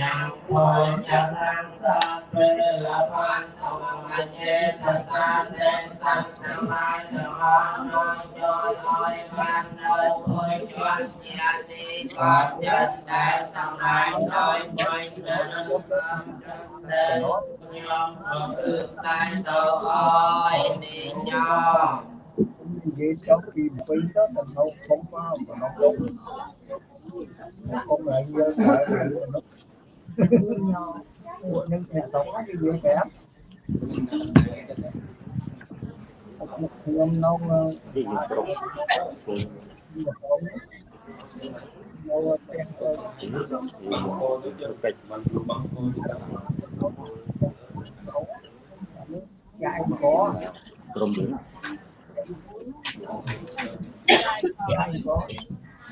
ยังโพจันังสัพเพละพันธมัจเจตสันเตสัตตมายตมานโนจอยลอยพันโนพุยจวนญาติกอดยันแต่สมัยลอยพุยเดินความจำเป็นยอมก็คือสายตัวอ้อยนี่ยอม vậy trong khi bị đó là nó không có mà nó không nó không lại dân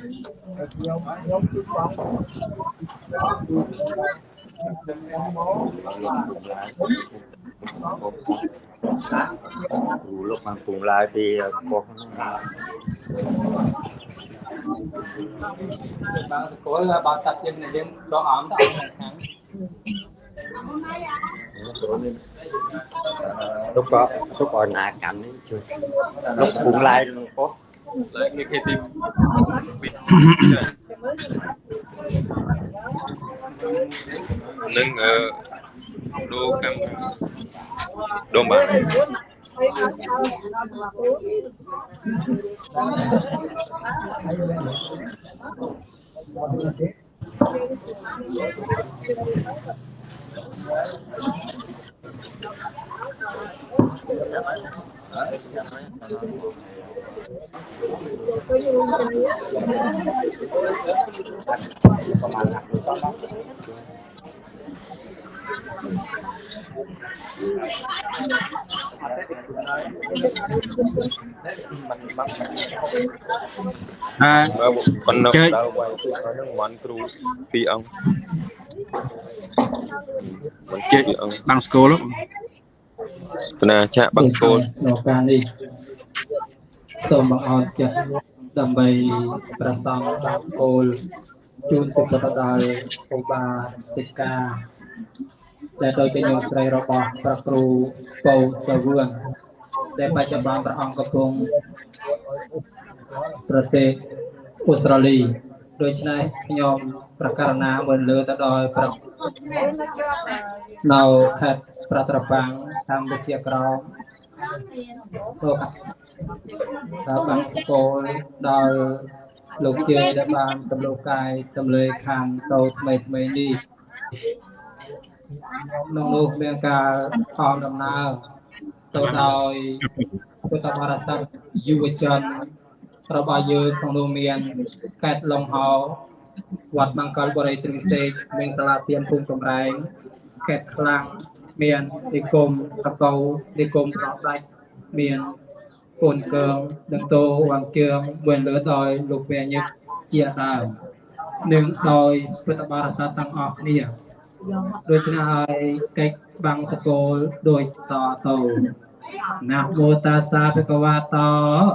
lại nó nhưng nhà sống cái gì kẻ ông nông gì kịch dạy có ក្រុមយើង dạy có nhóm nhóm thứ sáu em bố dù lúc mà cùng lại thì có បើសកលបើសត្វយើងយើងដកអមទៅអមខាង lúc có lúc còn nạ cảnh ấy chưa lúc cùng lại nó có លើគេគេទីនឹងអឺដូរកម្មដូរបាទអើបើប៉ុណ្ណឹងចុចដើរវាយគឺឲ្យ នឹងមន់គ្រូពីរអង្គមិ នជិះពីអង្គបាំងស្គល គណៈចាក់បង្កូលដល់ការនេះសូមបងអរចិត្តដើម្បីប្រសងបាំងស្គលជូនទុកទៅដល់គ្រូបាសិក្ខាដែលដោយជាញោមស្រីរបស់ព្រះគ្រូពៅសវឿនដែលបច្ចុប្បន្នព្រះអង្គកំពុងប្រទេសអូស្ត្រាលីដូច្នេះខ្ញុំប្រកាសណាមើលលើទៅដល់ព្រះនៅខេត្ត ប្រត្របាំងកម្ពុជាក្រោមទៅដល់បានស្គាល់ដល់លោកជេដែលបានទំលោកកាយទំលើយខាងតូថ្មីថ្មីនេះក្នុងនោះមានការខំដំណើរទៅដោយពុទ្ធបរិស័ទយុវជនរបស់យើងក្នុងនោះមានកែតឡុងហោវត្តមង្គលបរិយទ្រឹងសេកមានសាលាទានភូមិកំរែងកែតខ្លាំង មាននិគមតកោនិគមប្រដាច់មានកូនកើងដឹងតោវងជើងមួយលើដោយលោកពញឹកជាដើមនិងដោយពុទ្ធបរិស័ទទាំងអស់គ្នាដូច្នេះហើយកិច្ចបាំងសកលដូចតទៅ ណាមោតាសាភគវតោ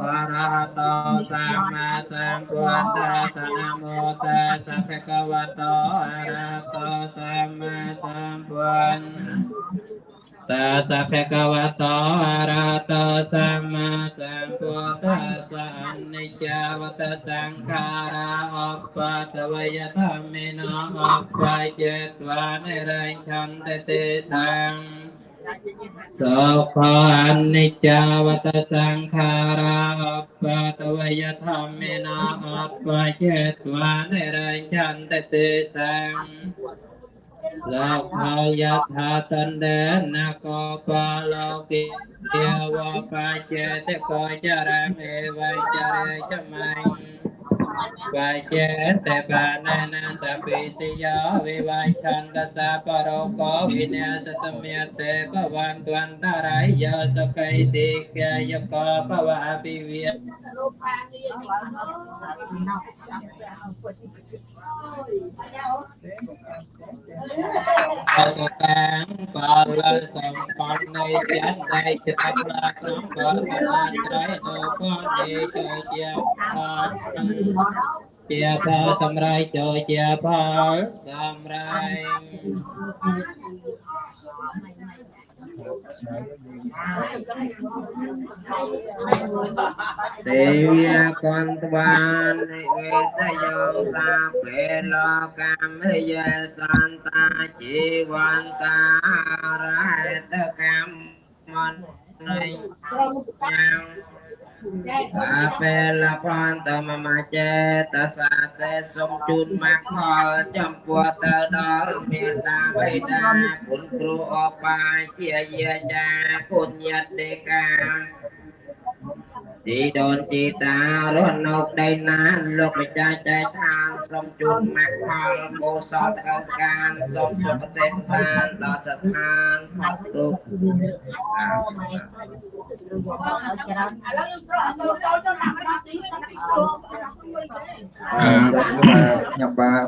អរហតោសម្មាសម្ពុទ្ធស្សណាមោតាសាភគវតោអរហតោសម្មាសម្ពុទ្ធតាសភគវតោ អរហតោសម្មាសម្ពុទ្ធស្សអនិច្ចាវតសង្ខារាអបតវយធម្មិណោអបចេតវានិរញ្ឆន្ទទេសង្ឃសុខអនិច្ចាវតសង្ខារាអបតវយធម្មេណាអបចេតវានិរញ្ញន្តទេសង្ឃលោកហើយយថាតណ្ដេនគោបលោកិទេ វបចេតកោចរងអេវចរេចមញ្ញ Vajete banananta pitiya vivachanda paroko vinyasatamyate pavantuantaraya sakaitikya yako pavapivya អសតាំបាលសម្បណ្ណនៃចន្ទនៃចិត្តផ្លាក្នុងបរកណាត្រៃនៅពនទេជាជាអត់ជាផលសម្រេចចូលជាផលសម្រេច ទេវាកន្តបាននិវេតយោសាពេលកម្មយសន្តាជីវន្តារហេតកម្មមននៃយ៉ាង សាពេលផន្តមមចេតសាទេសុំជូនមកផលចំពោះទៅដល់មេត្តាបិតាគុណគ្រូអបាយជាយាចាគុណញាតិដេកាទីដូនជីតារស់នៅដីណាលោកម្ចាស់ចែកឋានសូមជូនមកផលកុសលទៅការសូមសុខសេចក្ដីដល់ស្ថានផុតទុក្ខ ឥឡូវយើងស្រកចូលចូលទៅដាក់មកទីទៅទីគ្រូអឺខ្ញុំបាទ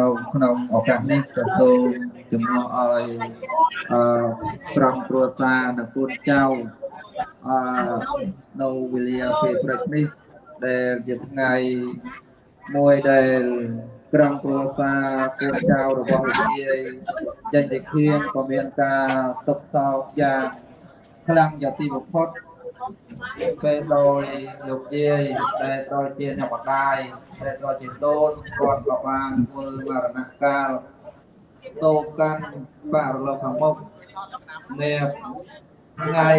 នៅក្នុងឱកាសនេះក៏សូមជំនួសឲ្យអឺក្រុមគ្រួសារនិងកូនចៅអឺនៅវេលាពេលព្រឹកនេះដែលជាថ្ងៃមួយដែលក្រុមគ្រួសារកូនចៅរបស់លោកយាយចេញទៅឃៀងក៏មានការទុកសោកយ៉ាង ខ្លាំងយ៉ាងទីបំផុតពេលដោយលោកយាយដែលដោយជាអ្នកបដាយដែលដោយជាដូនគាត់ក៏បានធ្វើមរណកាលតោកាន់បរលោកខាងមុខនៅថ្ងៃ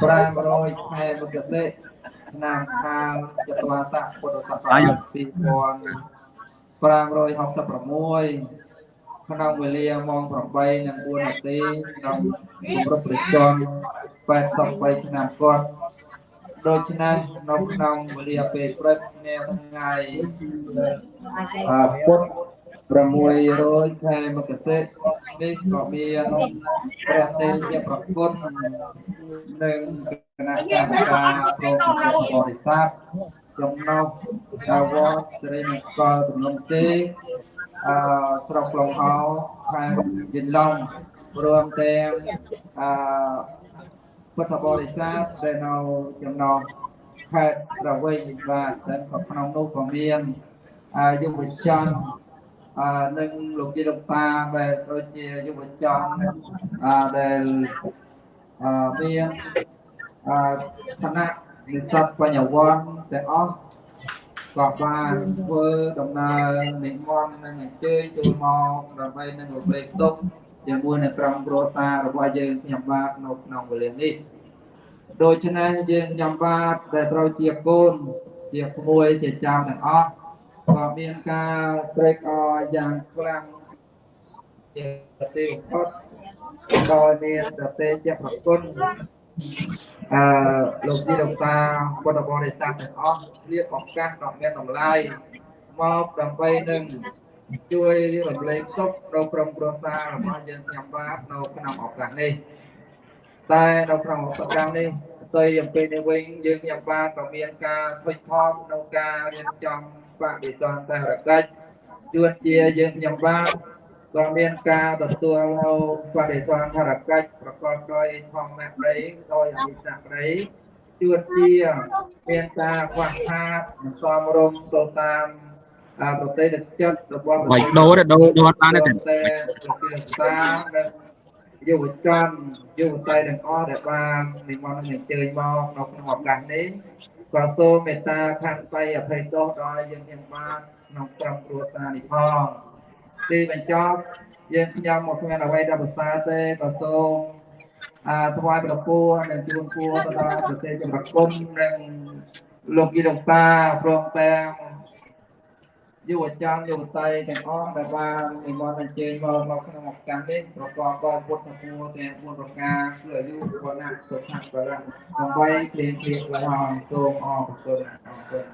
500ខែមករាឆ្នាំខាងចត្វាស័កពុទ្ធសករាជ2566 ក្នុងវេលាម៉ោង8:04នាទីក្នុងគម្រប់ប្រជជន83ឆ្នាំគាត់ដូច្នេះនៅក្នុងវេលាពេលព្រឹកនៅថ្ងៃអឺពុទ្ធ600ខែមករានេះក៏មានព្រះទេវជាប្រគុណនិងគណៈកម្មការក្រុមបរិស័ទចំណុះតាវត្តសិរីមង្គលទំនុំទេ អឺស្រុកឡុងហោខេត្តយិនឡុងរួមទាំងអឺពុទ្ធបរិស័ទដែលនៅចំណងខេត្តប្រវែងបាទដែលក៏ក្នុងនោះក៏មានអាយុវជនអឺនិងលោកជាលោកតាដែលដូចជាយុវជនអឺដែលអឺមានអឺឋានៈនិស្សិតបញ្ញវន្តទាំងអស់ ក៏បានធ្វើដំណើរនិមន្តនិងអញ្ជើញចូលមកដើម្បីនឹងរំលែកទុក្ខជាមួយនឹងក្រុមគ្រួសាររបស់យើងខ្ញុំបាទនៅក្នុងវេលានេះដូច្នេះយើងញ៉ាំបាតដែលត្រូវជាកូនជាក្មួយជាចៅទាំងអស់ក៏មានការត្រេកអរយ៉ាងខ្លាំងជាទីបំផុតដោយមានប្រទេសជាប្រគុណ អឺលោកទីលោកតាពុទ្ធបរិស័ទទាំងអស់រៀបឱកាសដ៏មានតម្លៃមកដើម្បីនឹងជួយរំលែកទុកដល់ក្រុមគ្រួសាររបស់យើងញ៉ាំបាតនៅក្នុងឱកាសនេះតែនៅក្នុងប្រកម្មនេះផ្ទុយអំពីនេះវិញយើងញ៉ាំបានក៏មានការធុញថប់ក្នុងការរៀបចំបដិសន្តារកិច្ចជួនជាយើងញ៉ាំបាន ក៏មានការទទួលនៅបដិសន្តារកិច្ចប្រកបដោយធម្មដីដោយអនិស្សក្ដីជួនជាមានការខ្វះខាតមិនសមរម្យទៅតាមអប្រទេសចិត្តរបស់បាច់ដូរទេដូរដូរអត់បានទេតែប្រជាសានិងយុវជនយុវតីទាំងអស់ដែលបាននិមន្តនឹងអញ្ជើញមកនៅក្នុងឱកាសនេះក៏សូមមេត្តាខន្តីអភ័យទោសដល់យើងទាំងបានក្នុងក្រុមគ្រួសារនេះផង ទីបញ្ចប់យើងខ្ញុំមកគ្មានអ្វីដែលប្រសើរទេក៏សូមអាថ្វាយប្រពោះនិងជូនពរទៅដល់ប្រទេសចម្រុះគុំនិងលោកយីលោកតាព្រមទាំងយុវជនយុវតីទាំងអស់ដែលបាននិមន្តអញ្ជើញមកមកក្នុងឱកាសនេះប្រកបដោយពុទ្ធពរទាំង4ប្រការគឺអាយុវណ្ណៈសុខៈបរៈដើម្បីព្រៀងព្រៀងឲ្យសូមអរគុណអរគុណ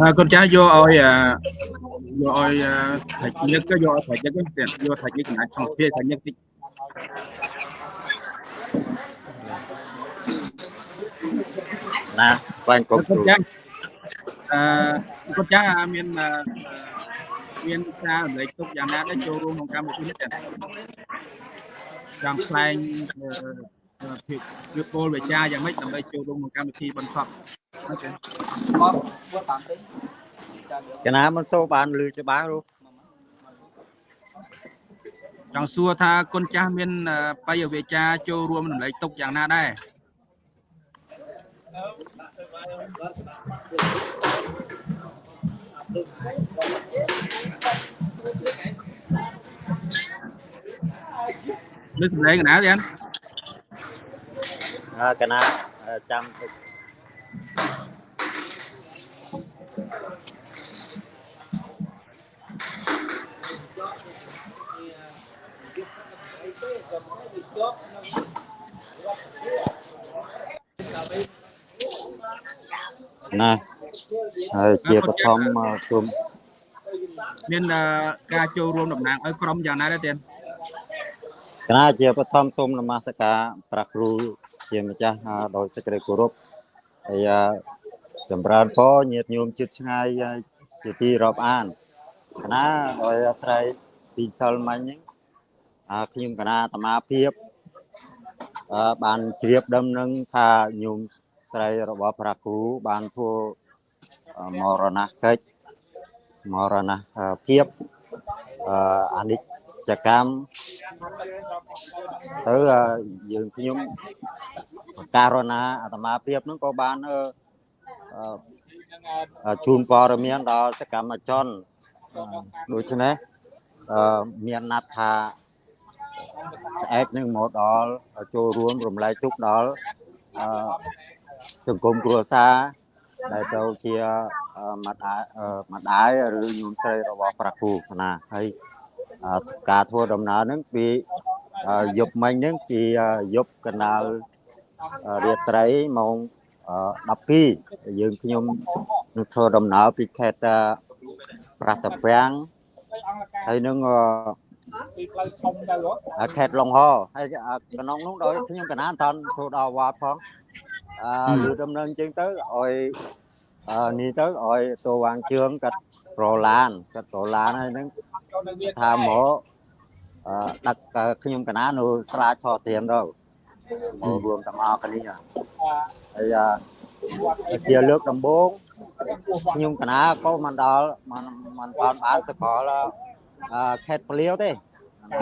à, con trai vô ơi à, vô ơi à, thầy nhất cái vô thầy nhất cái tiền vô thầy nhất ngã trong kia thầy nhất cái nè quan con con trai à, con trai à, miền à, miền xa lấy tục già na để cho luôn một trăm một chút hết à. tiền làm plan ờ, ញ់កុំកូនចាស់អឺកូនចាស់មានអឺមានការរំលែកទុកយ៉ាងណាដែរចូលរួមក្នុងកម្មវិធីនេះចា៎ចង់ខ្លែងអឺអឺភាពវាពលវិចារយ៉ាងម៉េចដើម្បីចូលរួមក្នុងកម្មវិធីបន្សពអូខេបងធ្វើតាមទេចាំយកកណាមិនសូវបានលឺច្បាស់រូបចង់សួរថាគុណចាស់មានអឺបាយវិចារចូលរួមរំលែកទុកយ៉ាងណាដែរលើសម្លេងកណាទៀតអើ កណាអឺចាំតិចណាហើយជាបឋមមកសូមមានអឺការចូលរួមតំណាងឲ្យក្រុមយ៉ាងណាដែរទៀតគណៈជាបឋមសូមនមស្ការព្រះគ្រូ ជាម្ចាស់អឺដោយសេចក្តីគោរពហើយអឺចម្រើនពរញាតិញោមជិតឆ្ងាយហើយជាទីរាប់អានគណៈដោយអាស្រ័យពីសិលមិញហ្នឹងអឺខ្ញុំគណៈអាត្មាភាពអឺបានជ្រាបដឹងនឹងថាញោមស្រីរបស់ព្រះគ្រូបានធ្វើអឺមរណកិច្ចមរណភាពអឺអនិច្ច កម្មទៅអឺយើងខ្ញុំការណាអាត្មាភាពហ្នឹងក៏បានអឺអឺជូនព័ត៌មានដល់សកម្មជនអឺដូច្នេះអឺមានណាត់ថាស្អែកនឹងមកដល់ចូលរួមរំលែកទុកដល់អឺសង្គមគ្រួសារដែលទៅជាអឺម្ដាយអឺម្ដាយឬញោមស្រីរបស់ព្រះគ្រូណាហើយអឺ ការធ្វើដំណើរហ្នឹងពីអឺយប់មិញហ្នឹងពីអឺយប់កណ្ដាលអឺរាត្រីម៉ោងអឺ12យើងខ្ញុំនឹងធ្វើដំណើរពីខេត្តអឺប្រះតាពាំងហើយនឹងអឺអឺខេត្តឡុងហោហើយអឺក្នុងនោះដោយខ្ញុំកណាអត់តាន់ធ្វើដល់វត្តផងអឺលឺដំណឹងអញ្ចឹងទៅឲ្យអឺនេះទៅឲ្យតួវាងជើងកាត់ប្រឡានកាត់ប្រឡានហើយនឹង ថាមកអឺដឹកអឺខ្ញុំកណានៅស្រាឆត្រៀមទៅមករួមទាំងអស់គ្នាហើយអឺជាលើកដំបូងខ្ញុំកណាក៏មិនដល់មិនមិនបានបានសកលអឺខេត្តពលាវទេ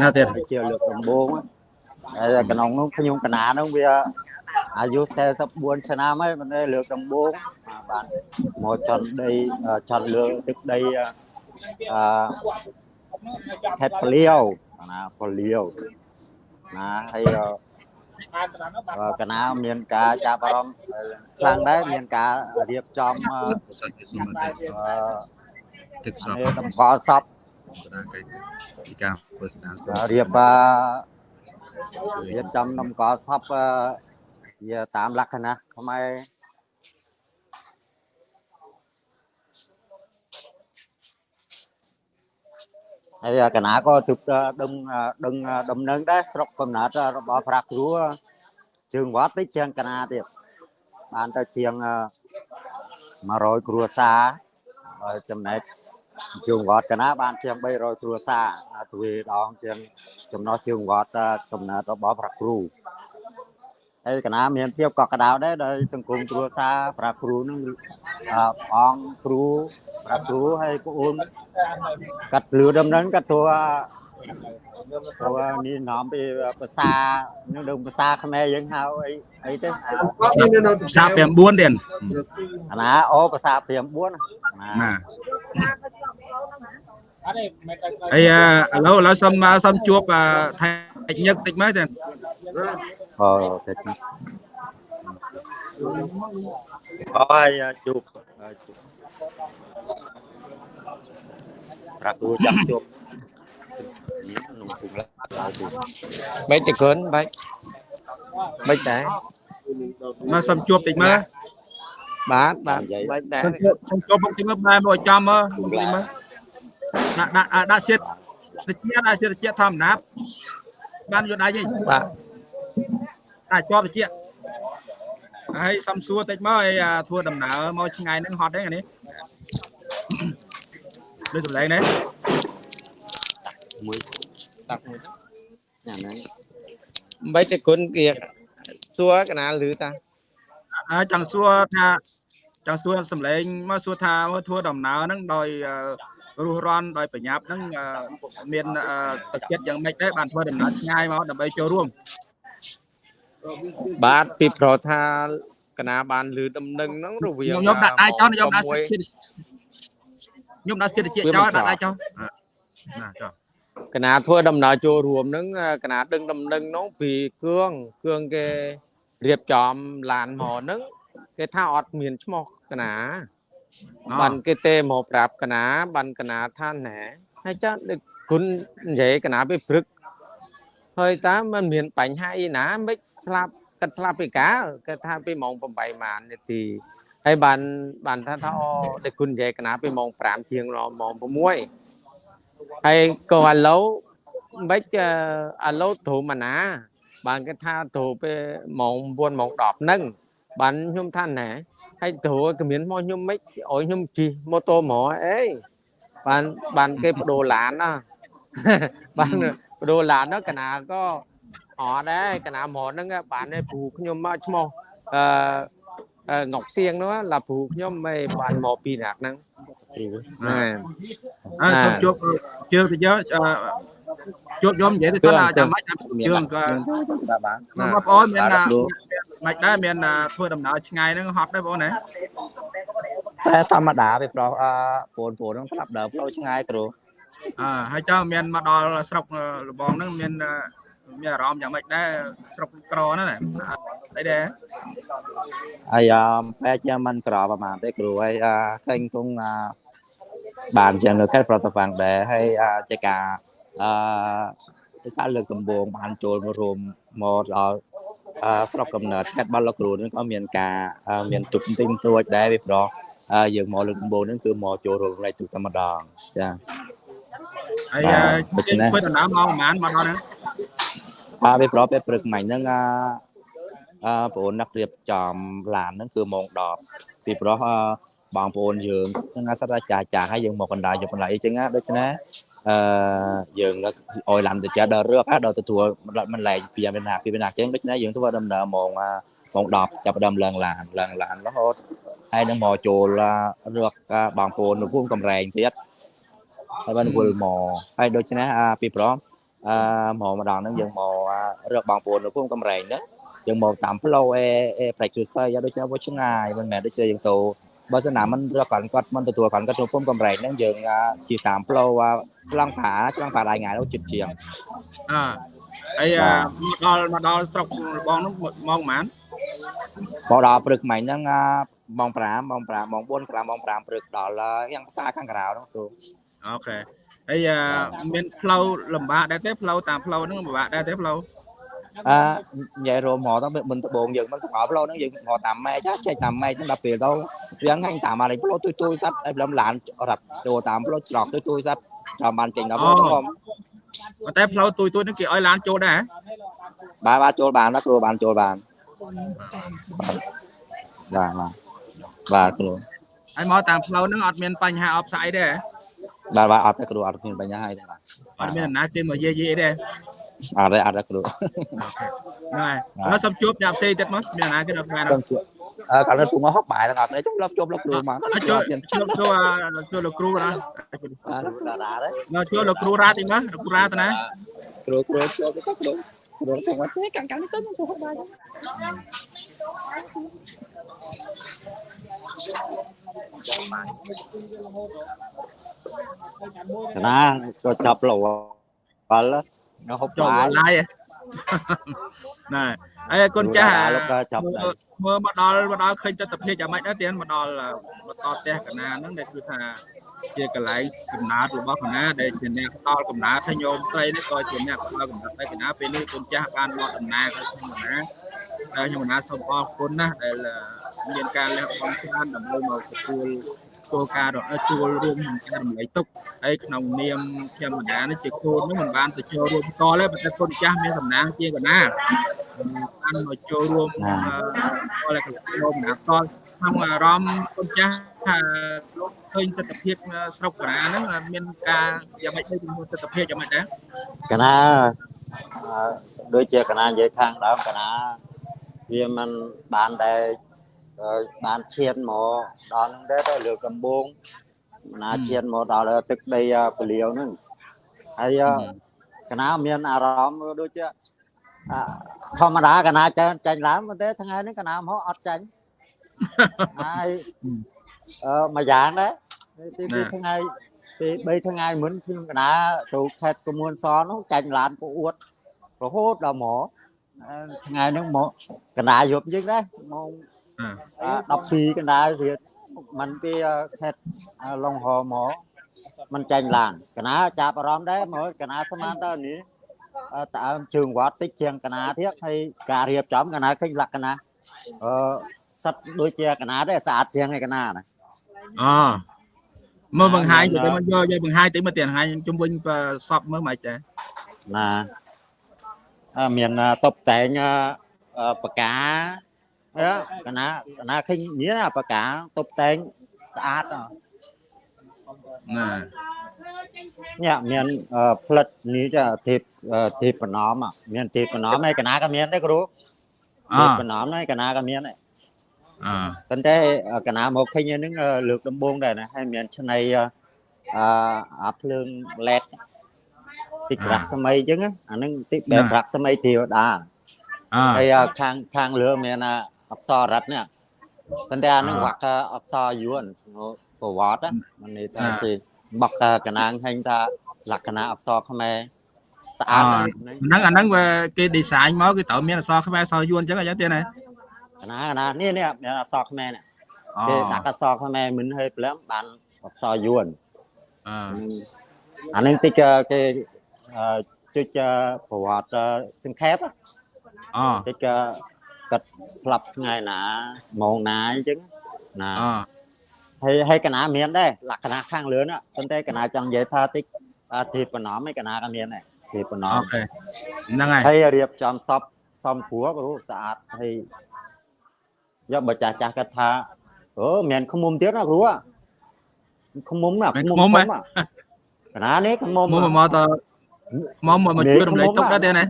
ណាទៀតហើយជាលើកដំបូងហើយក្នុងនោះខ្ញុំកណានោះវាអាយុ44ឆ្នាំហើយមិនได้លើកដំបូងបានមកចន់ដីអឺចន់លើទឹកដីអឺ ខេត្តពលាវណាពលាវណាហើយអឺអឺកណាមានការចាប់អារម្មណ៍ខ្លាំងដែរមានការរៀបចំអឺទឹកសពនេះតម្កល់សពពីការធ្វើស្ដាររៀបអឺរៀបចំតម្កល់សពអឺវាតាមលក្ខណៈខ្មែរ ហើយកណាក៏ទិបដឹងដឹងដំណឹងដែរស្រុកកំណើតរបស់ប្រាក់គ្រូជើងវត្តតិចជាងកណាទៀតបានទៅជាងអឺ100គ្រួសារហើយចំណែកជើងវត្តកណាបានជាង300គ្រួសារអាទ្វេដងជាងចំណោះជើងវត្តកំណើតរបស់ប្រាក់គ្រូ ហើយកណាមានភាពកក់ក្ដៅដែរដោយសង្គមគ្រួសារប្រាក់គ្រូនឹងអឺអង្គគ្រូប្រាក់គ្រូហើយប្អូនកាត់លឺដំណឹងកាត់តួតួនេះនាំពីភាសានឹងដឹងភាសាខ្មែរយើងហៅអីអីទៅភាសា9ទៀតអាណាអូភាសាព្រាម4ណាណាហើយអឺឥឡូវឥឡូវសុំសុំជួបអឺថៃញឹកតិចមើលទៀ តអូតិចអូហើយជួបជួបប្រាគ្រូចាំជួបនំពុំឡើយបាច់តកូនបាច់បាច់តែមកសុំជួបតិចមើលបាទបាទបាច់តែសុំជួបសុំជួបមកតិចមើលបែរមកឲ្យចំមើលតិចមើលដាក់ដាក់អាដាក់សៀតតិចដាក់សៀតតិចធម្មតាបានយកដៃទេបាទ អាចជាប់តិចហើយសំសួរតិចមកឲ្យអាធ្វើដំណើរមកឆ្ងាយហ្នឹងហត់ទេអានេះដូចសម្លេងនេះមួយតាក់មួយញ៉ាំហ្នឹងមិនតែគុណគេសួរកណាលឺតាអើចង់សួរថាចង់សួរសម្លេងមកសួរថាមើលធ្វើដំណើរហ្នឹងដោយអឺរស់រាន់ដោយប្រញាប់ហ្នឹងអឺមានអឺទឹកចិត្តយ៉ាងម៉េចដែរបានធ្វើដំណើរឆ្ងាយមកដើម្បីចូលរួម បាទពីប្រថាកណាបានលឺដំណឹងហ្នឹងរវាងខ្ញុំខ្ញុំដាក់ដៃចោលខ្ញុំដាក់មួយសិទ្ធិខ្ញុំដាក់សិទ្ធិជាតិចោលដាក់ដៃចោលណាចោលកណាធ្វើដំណើរចូលរួមហ្នឹងកណាដឹងដំណឹងហ្នឹងពីគឿងគឿងគេរៀបចំឡានមកហ្នឹងគេថាអត់មានឈ្មោះកណាបានគេទេមកប្រាប់កណាបានកណាថាណែហើយចាដឹកគុណនិយាយកណាពីព្រឹក ហើយតាមมันមានបញ្ហាអីណាមិនស្លាប់កាត់ស្លាប់ពីកាលគេថាពីម៉ោង8ម៉ាននាទីហើយបានបានថាថាអូដឹកគុណនិយាយកណាពីម៉ោង5ជាងដល់ម៉ោង6ហើយក៏ឥឡូវមិនឥឡូវធំអាណា បានគេថាទៅពេលម៉ោង9ម៉ោង10ហ្នឹងបានខ្ញុំថាណែហើយទៅក៏មានមកខ្ញុំមិនឲ្យខ្ញុំជិះម៉ូតូហ្មងអីបានបានគេបដូរឡានណាបាន បដូរឡានហ្នឹងកណាក៏អត់ដែរកណាហ្មងហ្នឹងបានឯព្រោះខ្ញុំមកឈ្មោះអឺអឺងុកសៀងនោះឡាព្រោះខ្ញុំមិនបានមកពីណាហ្នឹងព្រោះណែអើសូមជួបជើងទៅយកអឺជួបយំនិយាយទៅគាត់ថាចាំមិនជើងក៏បាទបាទបងប្អូនមានណាមិនដែរមានធ្វើដំណើរឆ្ងាយហ្នឹងហត់ដែរបងណាតែធម្មតាពីប្រុសអឺបងប្អូនហ្នឹងស្លាប់ដើរផ្លូវឆ្ងាយគ្រូ អើហើយចង់មានមកដល់ស្រុកលបងហ្នឹងមានមានអារម្មណ៍យ៉ាងម៉េចដែរស្រុកក្រហ្នឹងណាអីដែរហើយបែរជាមិនក្រប្រហែលទេគ្រូហើយឃើញគង់បានជាងនៅខេត្តប្រតវាំងដែរហើយជាការអឺជាការលើកដំបូងបានចូលមករួមមកដល់ស្រុកកំណើតខេត្តបាត់លោកគ្រូនឹងក៏មានការមានទុកទិញទួចដែរពីប្រុសយើងមកលើកដំបូងហ្នឹងគឺមកចូលរួមរៃទុកតែម្ដងចា ហើយធ្វើដំណើរមកប្រហែលមកដល់ហ្នឹងបាទពីប្រុសពេលព្រឹកមិញហ្នឹងអឺអឺបងប្អូនអ្នករៀបចំឡានហ្នឹងគឺម៉ោង10ពីប្រុសបងប្អូនយើងហ្នឹងអាសត្វចាស់ចាស់ហើយយើងមកកណ្ដាលយកកណ្ដាលអីចឹងណាដូច្នេះអឺយើងអោយឡានទៅចាស់ដល់រឹកដល់ទទួលមិនលែងពីមានណាពីមានណាចឹងដូច្នេះយើងធ្វើដំណើរម៉ោងម៉ោង10ចាប់ផ្ដើមឡើងឡានឡើងឡានរហូតហើយនឹងមកចូលរឹកបងប្អូននៅភូមិកំរែងទៀត ហើយបានវិលមកហើយដូច្នេះពីប្រុសអឺមកម្ដងហ្នឹងយើងមករកបងប្អូននៅភូមិកំរែងហ្នឹងយើងមកតាមផ្លូវអេអេប្រែកគ្រួសារយ៉ាងដូចជាវាឆ្ងាយមិនមែនដូចជាយើងទៅបើសិនណាមិនរកគាត់គាត់មិនទទួលគាត់គាត់ទៅភូមិកំរែងហ្នឹងយើងជិះតាមផ្លូវឆ្លងផាឆ្លងផាដៃថ្ងៃនោះជិតជាងអើហើយមកដល់មកដល់ស្រុកបងហ្នឹងមកប្រហែលមកដល់ព្រឹកមិញហ្នឹងម៉ោង5ម៉ោង5ម៉ោង4 5ម៉ោង5ព្រឹកដល់យ៉ាងផ្សារខាងក្រៅហ្នឹងគ្រូ អូខេហើយមានផ្លូវលំបាកដែរទេផ្លូវតាមផ្លូវហ្នឹងលំបាកដែរទេផ្លូវអឺនិយាយរមហ្មងទៅមិនដបងយើងមិនសង្ហោផ្លូវហ្នឹងយើងហៅតាមម៉ែចាចេះតាមម៉ែហ្នឹងដល់ពេលទៅវាងាញ់តាមអាលេផ្លូវទួយទួយសັດឲ្យព្រមឡានរត់ចូលតាមផ្លូវច្រកទួយទួយសັດតាមបានចេញដល់ផ្លូវទៅហ្មងប៉ុន្តែផ្លូវទួយទួយហ្នឹងគេឲ្យឡានចូលដែរបាទបាទចូលបានណាគ្រូបានចូលបានបាទបាទបាទគ្រូហើយមកតាមផ្លូវហ្នឹងអត់មានបញ្ហាអបស្អីទេហ៎ បាទបាទអត់ទេគ្រូអត់មានបញ្ហាអីទេបាទអត់មានអំណាចទេមកយាយយាយទេអត់ទេអត់ទេគ្រូហ្នឹងហើយសូមជួបអ្នកផ្សេងទៀតមកមានអំណាចគេដល់បានសូមជួបអឺកាលនៅពុងហុកបាយទាំងអត់ទេជុំលប់ជុំលប់គ្រូមកជួបជួបជួបជួបលោកគ្រូណាបាទតារាទេនៅជួបលោកគ្រូរ៉ាតិចមកលោកគ្រូរ៉ាតាណាគ្រូគ្រូចូលទៅគ្រូគ្រូទៅមកទេកាំងកាំងនេះទៅមកហុកបាយ ណាក៏ចាប់លោបាល់ nó hút ចូលបាយឡាយណែហើយកូនចាស់លោកក៏ចាប់ដែរមើលមកដល់មកដល់ឃើញទស្សនវិជ្ជាយ៉ាងម៉េចដែរទៀតមកដល់មកដល់ផ្ទះកណាហ្នឹងដែលគឺថាជាកន្លែងកំណើតរបស់កណាដែលជាអ្នកផ្ដល់កំណើតឲ្យញោមស្រីនេះក៏ជាអ្នកផ្ដល់កំណើតឲ្យកណាពេលនេះកូនចាស់បានមកដំណើរទៅខ្ញុំកណាហើយខ្ញុំកណាសូមអរគុណណាស់ដែលមានការលះបង់ច្រើនដើម្បីមកទទួល ចូលការចូលរួមក្នុងការរំលែកទុកហើយក្នុងនាមខ្ញុំកណានេះជាកូននោះមិនបានទៅចូលរួមតទេប៉ុន្តែកូនចាស់មានសំណាងជាកណាបានមកចូលរួមអឺគាត់လည်းចូលម្នាក់តក្នុងអារម្មណ៍កូនចាស់ថាឃើញទស្សនវិជ្ជាស្រុកកណាហ្នឹងមានការយ៉ាងម៉េចទៅជាមួយទស្សនវិជ្ជាយ៉ាងម៉េចដែរ cái nó ដូចជាកណានិយាយខាងដើមកណាវាមិនបាន តែអឺបានឈានមកដល់ហ្នឹងដែរទៅលើកដំបងណាឈានមកដល់ទឹកដីអ่าពលាវហ្នឹងហើយអឺកណាមានអារម្មណ៍ដូចជាអ่าធម្មតាកណាចាញ់ចាញ់ឡើងប៉ុន្តែថ្ងៃនេះកណាមកអត់ចាញ់ហើយអឺមួយយ៉ាងដែរទីពីរថ្ងៃពី3ថ្ងៃមុនខ្ញុំកណាទៅខេត្តកមួនសនោះចាញ់ឡានក៏អួតរហូតដល់មកអឺថ្ងៃហ្នឹងមកកណាយប់ជាងដែរម៉ោងអឺអឺ 12កណ្ដាលរៀតมันពីអឺខេត្តអឺឡុងហោមកมันចាញ់ឡានកណាចាប់អារម្មណ៍ដែរមកកណាស្មានតើនេះអឺតើជើងវត្តតិចជាងកណាទៀតហើយការរៀបចំកណាឃើញលក្ខណៈអឺសិតដូចជាកណាដែរស្អាតជាងឯកណាណា អូមើលបង្ហាញទៅមកយកយកបង្ហាញទៅមកទៀតបង្ហាញជុំវិញសពមើលមកចា ណាអឺមានអឺតុបតែងអឺអឺបកាអឺ កណាកណាឃើញមានអាបកាតុបតែងស្អាតហ៎ណានេះមានអឺផ្លិតនេះចាទេពអឺទេពប្រណមអ่ะមានទេពប្រណមហើយកណាក៏មានដែរគ្រូអទេពប្រណមហើយកណាក៏មានដែរអឺប៉ុន្តែអឺកណាមកឃើញហ្នឹងអឺលើកដំបូងដែរណាហើយមានឆ្នៃអឺអឺអាភ្លើង LED តិចរស្មីអញ្ចឹងណាអាហ្នឹងតិចបែបរស្មីទេវតាអឺហើយអឺខាងខាងលើមានអា អក្សររដ្ឋនេះប៉ុន្តែអានឹងវាក់អក្សរយួនប្រវត្តិមិនន័យថាសេបកកណាងហែងថាលក្ខណៈអក្សរខ្មែរស្អាតហ្នឹងអាហ្នឹងវាគេ design មកគឺត្រូវមានអក្សរខ្មែរអក្សរយួនអញ្ចឹងអញ្ចឹងទៀតណាកណាកណានេះនេះមានអក្សរខ្មែរនេះគេដាក់អក្សរខ្មែរមិនហើយព្រមបានអក្សរយួនអអានឹងតិចគេជិះប្រវត្តិសង្ខេបអូតិច គាត់ស្លាប់ថ្ងៃណាម៉ោងណាអញ្ចឹងណាអូហើយហើយកណាមានដែរលក្ខណៈខាងលើណាប៉ុន្តែកណាចង់និយាយថាតិចអឺទីប្រណមឯកណាក៏មានដែរទីប្រណមអូខេហ្នឹងហើយហើយរៀបចំសពសំព្រោះគ្រូស្អាតហើយយកបើចាស់ចាស់គាត់ថាអូមានខ្មុំទៀតណាគ្រូខ្មុំណាខ្មុំធំណាកណានេះខ្មុំមកមកតមកមកមកជួយរំលែកទុកដែរទេណា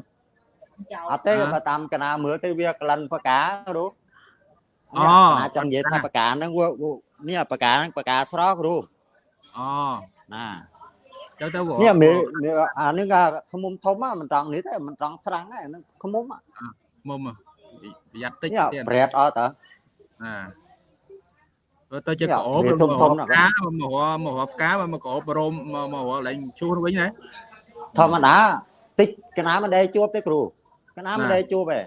អត់ទេបើតាមកណាមើលទៅវាក្លិនបកាគ្រូអូកណាចង់និយាយថាបកាហ្នឹងវានេះបកាហ្នឹងបកាស្រស់គ្រូអូណាទៅទៅនេះមេអានេះក៏ខ្មុំធំហ្នឹងមិនត្រង់នេះទេមិនត្រង់ស្រាំងទេហ្នឹងខ្មុំមកមកប្រយ័ត្នតិចនេះទៀតប្រែតអត់តើណាទៅទៅជានេះកោបវាធំធំណាស់កាមកមកមកកាមកកោបរមមកមកឡើងជួសវិញណាធម្មតាតិចកណាមិនដែលជួបទេគ្រូ កណាមិនណាដែលជួបទេ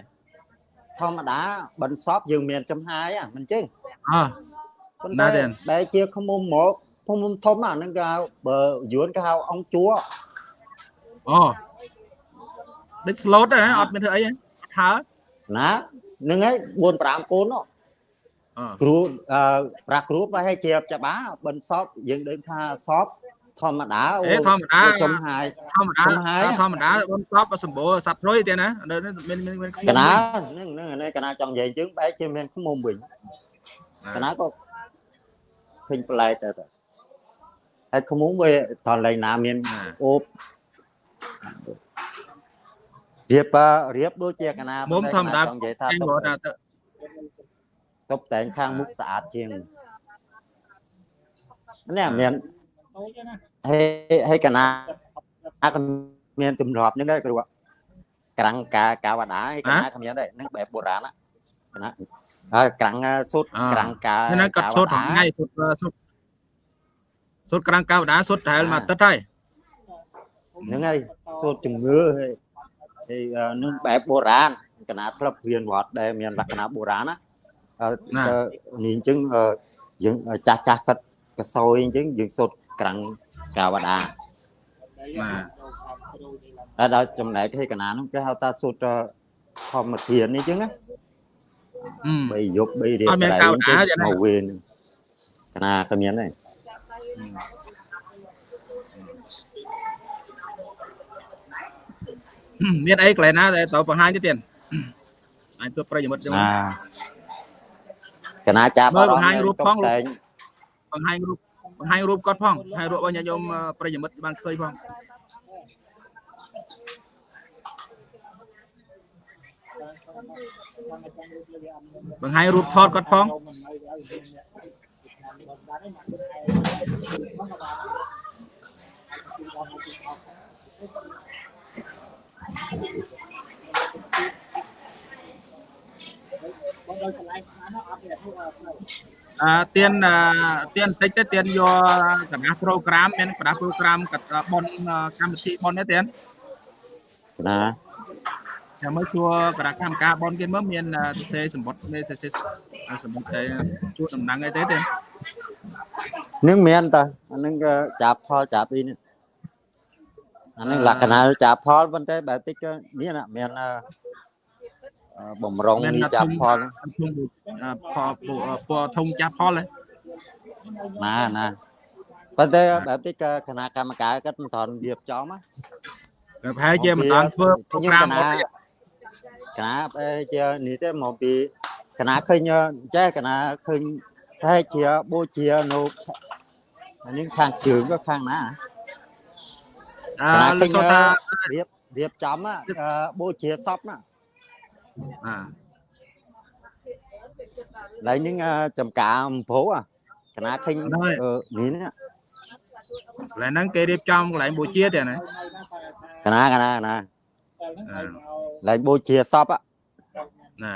ធម្មតាបន្សពយើងមានចំហាយហ្នឹងមិនចឹងអើប៉ុន្ណាតែទេដែលជាខ្មុំមកខ្មុំធំអាហ្នឹងគេហៅបើយួនគេហៅអង្គជួអូដូច slot ដែរអត់មានធ្វើអីថើណាហ្នឹងហើយ4 5កូននោះអឺគ្រូអឺប្រាក់គ្រូបើឲ្យជាច្បាស់បន្សពយើងដឹងថាសព ធម្មតាអេធម្មតាអូចំហាយធម្មតាចំហាយធម្មតាបនសពសម្បូរសត្វព្រុយទៀតណានៅនេះមានមានមានកណាហ្នឹងហ្នឹងអានេះកណាចង់និយាយយើងបែរជាមានខ្មុំវិញកណាក៏ឃើញប្លែកដែរតើហើយខ្មុំវាតលែងណាមានអូបរៀបអ่าរៀបដូចជាកណាមុំធម្មតាចង់និយាយថាចេញតុបរត់តែទៅងតុបតែងខាងមុខស្អាតជាងនេះមាន ហើយហើយកណាអាក៏មានទម្លាប់ហ្នឹងដែរគ្រូក្រាំងកាកាវតាហើយកណាក៏មានដែរហ្នឹងបែបបុរាណណាកណាហើយក្រាំងសុទ្ធក្រាំងកាហ្នឹងគាត់សុតថ្ងៃសុតសុតសុតក្រាំងកៅដាសុតដែលមកទឹកហើយហ្នឹងហើយសូត្រជំងឺហើយហើយនឹងបែបបុរាណកណាធ្លាប់រៀនវត្តដែលមានលក្ខណៈបុរាណណាអឺនេះអញ្ចឹងយើងចាស់ចាស់គាត់កសោយអញ្ចឹងយើងសូត្រ ក្រាំងកាវតាបាទដល់ចំណែកឲ្យកណានោះគេហៅថាសូត្រធម្មធាននេះអញ្ចឹងណាអឺបីយប់បីរៀបអត់មានកាវតាទេណាមកវេនកណាក៏មានដែរមានអីកន្លែងណាដែលត្រូវបង្ហាញទៀតទៀតអាចទៅប្រិយមិត្តចឹងណាកណាចាប់មើលបង្ហាញរូបផងតែងបង្ហាញរូប បង្ហាញរូបគាត់ផងហើយរូបឲ្យញាតិញោមប្រិយមិត្តបានឃើញផងបង្ហាញរូបថតគាត់ផងអឺទៀនអឺទៀ នបន្តិចទៅទៀនយកកណ្ដាស់ program មានកណ្ដាស់ program កត់បនកម្មវិធីបននេះទៀនណាចាំមើលជួគណៈកម្មការបនគេមើលមានសរសេរសម្បត្តិនេះសរសេរសម្បត្តិជួតំណែងអីទេទេនឹងមានតើអានឹងក៏ចាប់ផលចាប់អីនេះអានឹងលក្ខណៈចាប់ផលប៉ុន្តែបែបតិចក៏មានអ่ะមានអឺអឺ បំរុងនេះចាប់ផលធុងផលពណ៌ធុងចាប់ផលហ៎ណាណាប៉ុន្តែបែបតិចក៏គណៈកម្មការគាត់មិនត្រង់រៀបចំណាប្រហែលជាមិនដល់ធ្វើខ្ញុំ program គណៈគណៈបែរជានេះទេមកពីគណៈឃើញចេះគណៈឃើញប្រហែលជាបូជានៅអានេះខាងជើងក៏ខាងណាអឺគណៈលោកឃើញសូថារៀបរៀបចំណាអឺបូជាសពណា អឺឡើយនេះចំការអំភោអាគណៈឃើញអឺនេះណាកន្លែងហ្នឹងគេរៀបចំកន្លែងបូជាទេណាគណៈគណៈគណៈឡើយបូជាសពណា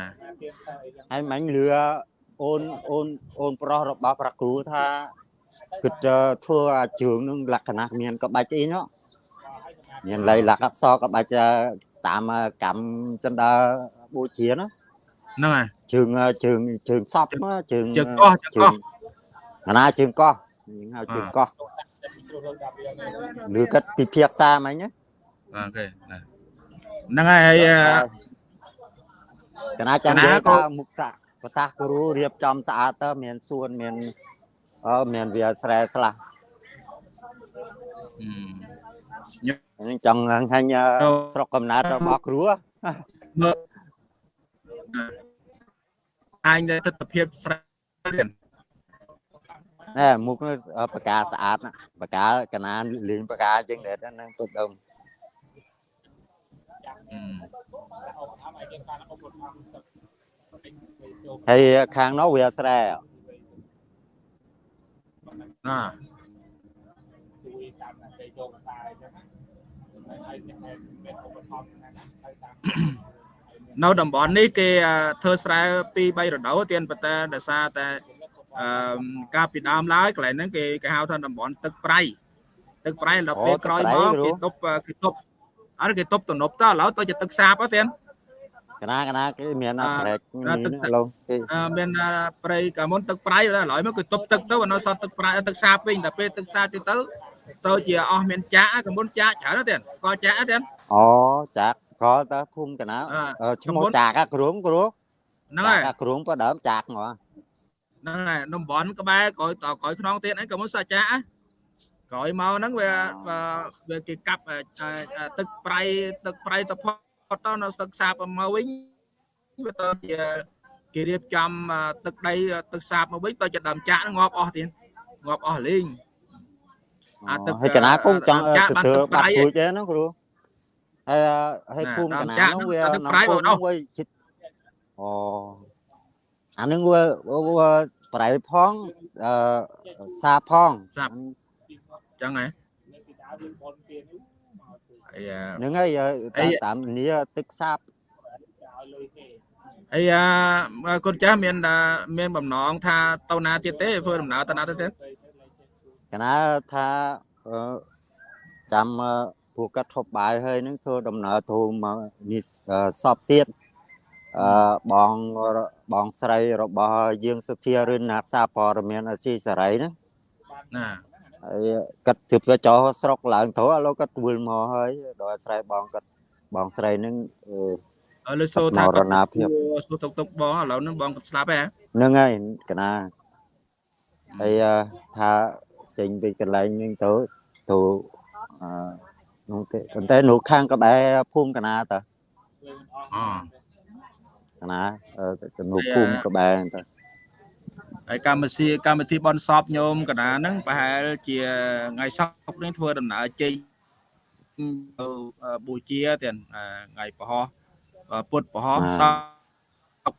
ហើយមិញលឺអូនអូនអូនប្រុសរបស់ប្រាគ្រូថាគិតធ្វើអាជើងនឹងលក្ខណៈមានក្បាច់អីនោះមានលៃលក្ខអក្សរក្បាច់តាមកម្មចិនដា បូជាណាហ្នឹងហើយជើងជើងជើងសពជើងជើងកោះជើងកោះគណៈជើងកោះយើងហៅជើងកោះឬគិតពិភាក្សាមិញណាអូខេណាហ្នឹងហើយហើយអឺគណៈចាំគណៈនិយាយក៏ថាមុខតាប្រសាសគ្រូរៀបចំស្អាតទៅមានសួនមានអឺមានវាស្រែស្លាស់អឺខ្ញុំចង់ឃើញអឺអូស្រុកកំណើតរបស់គ្រូ អញទៅទស្សនភាពស្រែទៀតណែមុខនោះអឺបកាស្អាតណាបកាកណាលេងបកាជាងដែរហ្នឹងទុកដើមអឺហើយខាងនោះវាស្រែណានៅតំ នៅតំបន់នេះគេធ្វើស្រែ2 3រដូវទៀតប៉ុន្តែដោយសារតែអឺការពីដើមឡើយកន្លែងហ្នឹងគេគេហៅថាតំបន់ទឹកប្រៃទឹកប្រៃដល់ពេលក្រោយមកគេទប់គេទប់អត់គេទប់ទំនប់តឥឡូវទៅជាទឹកសាបទៅទៀតកណាកណាគេមានអាប្រេកទឹកឡូគេមានប្រៃកាមុនទឹកប្រៃឥឡូវមកគេទប់ទឹកទៅនៅសល់ទឹកប្រៃទឹកសាបវិញដល់ពេលទឹកសាបទៅទៅ ទៅជាអស់មានចាក់កាលមុនចាក់ច្រើនណាស់ទៀនស្គាល់ចាក់ទេទៀនអូចាក់ស្គាល់តើភូមិកណាអ่าអឺឈ្មោះកំពង់ចាក់អាគ្រូងគ្រូហ្នឹងហើយចាក់អាគ្រូងក៏ដើមចាក់ហ្មងហ្នឹងហើយតំបន់ក្បែរក្រោយតក្រោយខ្នងទៀតអីក៏មិនសាច់ចាក់ក្រោយមកហ្នឹងវាវាគេកាប់ទឹកប្រៃទឹកប្រៃទៅផុតទៅនៅទឹកសាបមកវិញវាទៅជាគេរៀបចំទឹកដីទឹកសាបមកវិញទៅជាដើមចាក់ងាប់អស់ទៀតងាប់អស់លេង អាទឹកហើយកណាគង់ចង់ចាក់សបានទើទឹកប្រៃបាត់ព្រួយទេណាគ្រូហើយហើយណាភូមិកណាដើមចាក់នោះវាហ្នឹងទឹកក្នុងប្រៃភូបងមិអស់នោះវាជិតអូអានឹងវាវាប្រៃផងអឺសាផងសាបចឹងហ៎ហើយហ្នឹងហើយអីតាមតាមនេះទឹកសាបហើយអាកូនចាស់មានតែមានបំណងថាទៅណាទៀតទេធ្វើដំណើរទៅណាទៅទៀត កណាថាអឺចាំអឺពួកគាត់ធប់បាយហើយនឹងធ្វើដំណើរទៅមកនេះអឺសពទៀតអឺបងបងស្រីរបស់យើងសុធារិនណាក្សាព័រមានអស៊ីសេរីហ្នឹងណាហើយគាត់ជិបទៅចោលស្រុកឡើងទៅឥឡូវគាត់វិលមកហើយដល់ស្រ័យបងគាត់បងស្រីហ្នឹងអឺអើលើសូថាមរគាត់ណាភាពសួរទុកទុកបងឥឡូវហ្នឹងបងគាត់ស្លាប់ហ៎ហ្នឹងហើយកណាហើយអឺថា ចេញពីកន្លែងហ្នឹងទៅទៅអឺនោះទេប៉ុន្តែនោះខាងក្បែរភូមិកណាតើអូកណាអឺទៅនោះហើយភូមិក្បែរហ្នឹងទៅហើយកម្មវិធីកម្មវិធីបនសពញោមកណ្ដាហ្នឹងប្រហែលជាថ្ងៃសប្តាហ៍នេះធ្វើដំណើរចេញទៅបូជាទៀតថ្ងៃប្រហោះពុតប្រហោះបាទសព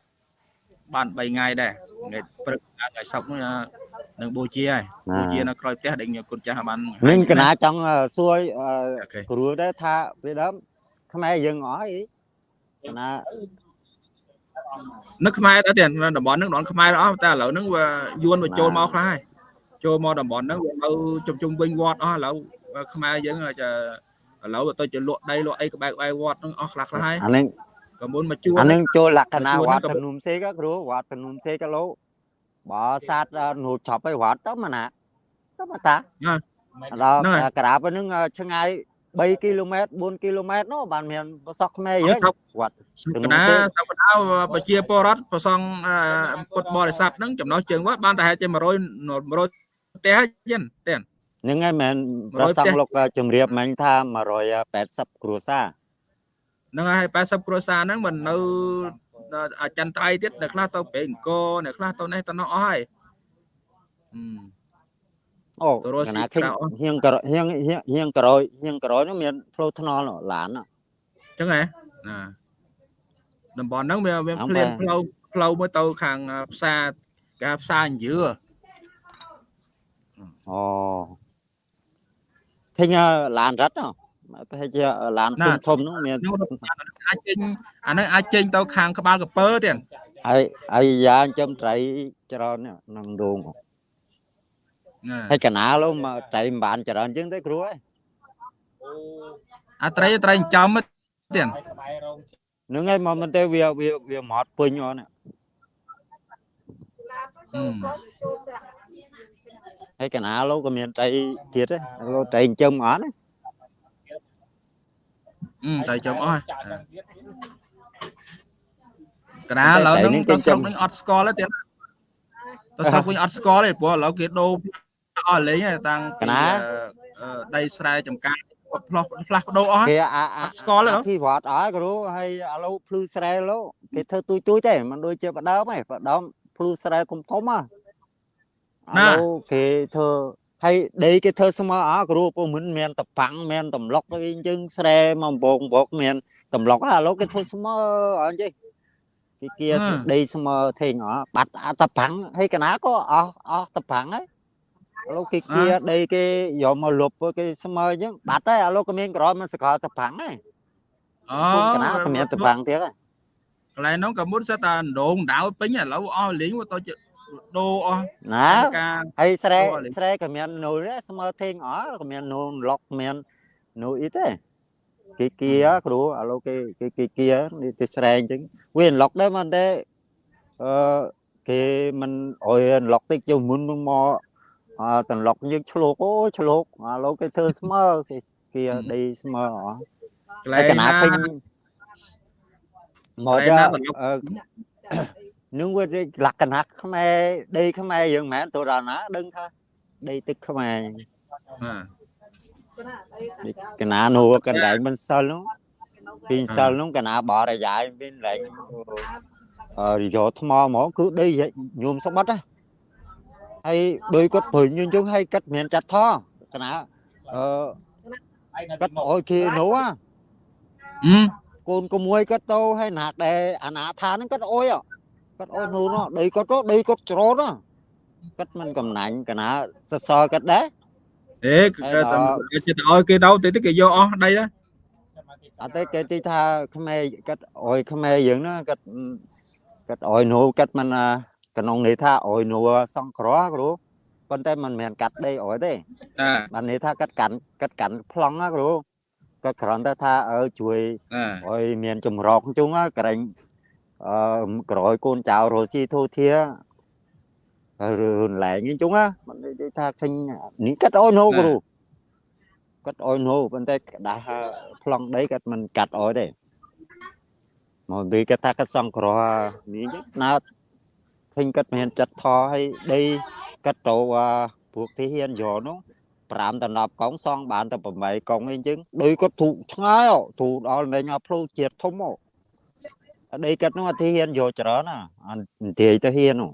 បាន3ថ្ងៃដែរថ្ងៃព្រឹកថ្ងៃសុក្រ នោះនឹងបូជាហើយបូជានៅក្រោយផ្ទះដែលខ្ញុំគុណចាស់បាននឹងកណាចង់អឺសួរអឺអូខេគ្រូដែរថាពីដើមខ្មែរយើងអស់អីកណានៅខ្មែរដែរទៀតនៅតំបន់ហ្នឹងតំបន់ខ្មែរអស់តែឥឡូវហ្នឹងវាយួនវាចូលមកខ្លះហើយចូលមកតំបន់ហ្នឹងវានៅជុំជុំវិញវត្តអស់ឥឡូវខ្មែរយើងអាចឥឡូវទៅជាលក់ដីលក់អីក្បែរក្បែរវត្តហ្នឹងអស់ខ្លះខ្លះហើយអានឹងក៏មុនមកជួលអានឹងចូលលក្ខណៈជួលវហ្នឹងត្តក៏ធនុំសេកគ្រូវត្តធនុំសេកឡូ បើសាទនោះចប់ឲ្យវត្តទៅមកណាទៅមកតាដល់ក្រាបហ្នឹងឆ្ងាយ3គីឡូម៉ែត្រ4គីឡូម៉ែត្រនោះបានមានប្រសក់ខ្មែរយើងសពវត្តសកណាសកណាប្រជាពលរដ្ឋប្រសងពុទ្ធបរិស័ទហ្នឹងចំណោះជើងវត្តបានតែហេតុជា100 100ផ្ទះចឹងទេហ្នឹងហើយមែន100ប្រសង់ផ្ទះលោកជំរាបមិញថា180គ្រួសារហ្នឹងហើយ80គ្រួសារហ្នឹងមិននៅ អចិន្ត្រៃយ៍ទៀតអ្នកខ្លះទៅប្រេងអង្គរអ្នកខ្លះទៅនេះទៅនោះអស់ហើយអឺអូទៅរកកស៊ីណាឃើញក្រៅអស់ហៀងក្រហៀងហៀងហៀងក្រោយហៀងក្រោយនោះមានផ្លូវថ្នល់នោះឡាននោះចឹងហ៎ណាតំបន់ហ្នឹងវាវាអ่าភ្លានបាទផ្លូវផ្លូវមួយទៅខាងផ្សារគេហៅផ្សារអញ្ជើអូឃើញឡានរត់នោះ ប្រហែលជាឡានធំធំនោះមានហ្នឹងអាចចេញអាហ្នឹងអាចចេញទៅខាងក្បាលកពើទៀតហើយហើយយ៉ាងចំត្រីច្រើនណាស់ក្នុងដងណាហើយកណាលោកមកត្រីមិនបានច្រើនជាងទេគ្រូហើយអាត្រីត្រីចិញ្ចឹមទៀតហ្នឹងហើយមកមិនទេវាវាវាមកពេញអស់ណាអឺហើយកណាលោកក៏មានត្រីទៀតដែរលោកត្រីចិញ្ចឹមអត់ណាអឺ ត្រីចិញ្ចឹមអស់ហើយកណាឥឡូវហ្នឹងទៅស្រុកហ្នឹងអត់ស្គាល់ទេទៀតទៅស្រុកវិញអត់ស្គាល់ទេព្រោះឥឡូវគេដូរអស់លេងហើយតាំងពីអឺអឺដីស្រែចម្ការផ្លោះផ្លាស់ប្ដូរអស់ហើយគេអាអាអត់ស្គាល់ទេហ៎អភិវឌ្ឍអស់គ្រូហើយឥឡូវភ្លឺស្រែលោកគេធ្វើទួយទួយទេមិនដូចជាបដើមទេបដើមភ្លឺស្រែធំធំហ៎ឥឡូវគេធ្វើ ហើយដីគេធ្វើស្មើអស់គ្រូពុំមិនមានតប៉ាំងមានតម្លុកអីអញ្ចឹងស្រែមកបងបងមានតម្លុកឥឡូវគេធ្វើស្មើអញ្ចឹងគេគៀដីស្មើធេងអស់បាត់អាតប៉ាំងហើយកណាក៏អស់អស់តប៉ាំងហើយឥឡូវគេគៀដីគេយកមកលុបគេស្មើអញ្ចឹងបាត់ហើយឥឡូវក៏មានក្រមសកលតប៉ាំងហើយអូគុំកណាក៏មានតប៉ាំងទៀតហើយកន្លែងហ្នឹងក៏មុនសិតតែដងដៅពេញឥឡូវអស់លេងទៅជា ដូរអស់ណាការហើយស្រែអូអាលេងស្រែក៏មាននូលដែរស្មើធេងអស់ក៏មាននូលឡុកមាននូលអីទេគេគៀគ្រូឥឡូវគេគេគេគៀនេះទៅស្រែអញ្ចឹងវាឡុកដែរមិនទេអឺគេមិនអុយឡុកតិចជាងមុនមកមកអើតឡុកយើងឆ្លោកអូឆ្លោកឥឡូវគេធ្វើស្មើគេគៀដីស្មើអស់កន្លែហើងយកណាណាឃើញមកកន្លែចាងណាតឡុកអឺ នឹងវាលក្ខណៈខ្មែរដីខ្មែរយើងមិនមែនទៅដល់ណាដឹងថាដីទឹកខ្មែរបាទកណានោះកន្លែងមិនសិលនោះពីសិលនោះកណាបរិយាយមានកន្លែងអឺយកថ្មហ្មងគឺដីញោមស្បិតហ៎ហើយដោយគាត់ព្រឹងអញ្ចឹងហើយគាត់មានចាត់ថកណាអឺគាត់អោយគេនោះហ៎អឺកូនក្មួយគាត់ទៅហើយណាដែលអាណាថាហ្នឹងគាត់អុយហ៎ គាត់អុយនោះនោះដីគាត់ទៅដីគាត់ច្រូតហ៎គាត់មិនកំណាញ់កណាសសរគាត់ដែរអេគេតែចិត្តឲ្យគេដោទៅទៅគេយកអស់ដីដែរអត់ទេគេទីថាខ្មែរគាត់អុយខ្មែរយើងណាគាត់គាត់អុយនោះគាត់មិនអាក្នុងនេះថាអុយនោះសង្គ្រោះគ្រូប៉ុន្តែមិនមែនកាត់ដីអុយទេអាបាននេះថាគាត់កាន់គាត់កាន់ប្លង់ណាគ្រូគាត់គ្រាន់តែថាអើជួយអាអុយមានចម្រោកជុងក្រែង អឺក្រោយកូនចៅរស់ស៊ីធូធារឿងឡែងអញ្ចឹងណាមិននិយាយថាឃើញនេះកាត់អុយនោះគ្រូកាត់អុយនោះប៉ុន្តែក្តាស់ប្លង់ដីគាត់មិនកាត់អុយទេមកនិយាយគាត់ថាគាត់សង្គ្រោះនេះអញ្ចឹងណើតឃើញគាត់មានចិត្តថឲ្យដីគាត់ទៅពួកទីហ៊ានយកនោះ5ដល់10កង់សងបានតែ8កង់អីអញ្ចឹងដោយគាត់ធូឆ្ងាយហ៎ធូដល់លេងឲ្យផ្លូវជាតិធំហ៎ អាដីគាត់នោះអត់ទីហ៊ានយកច្រើនណាអត់និយាយទៅហ៊ាននោះ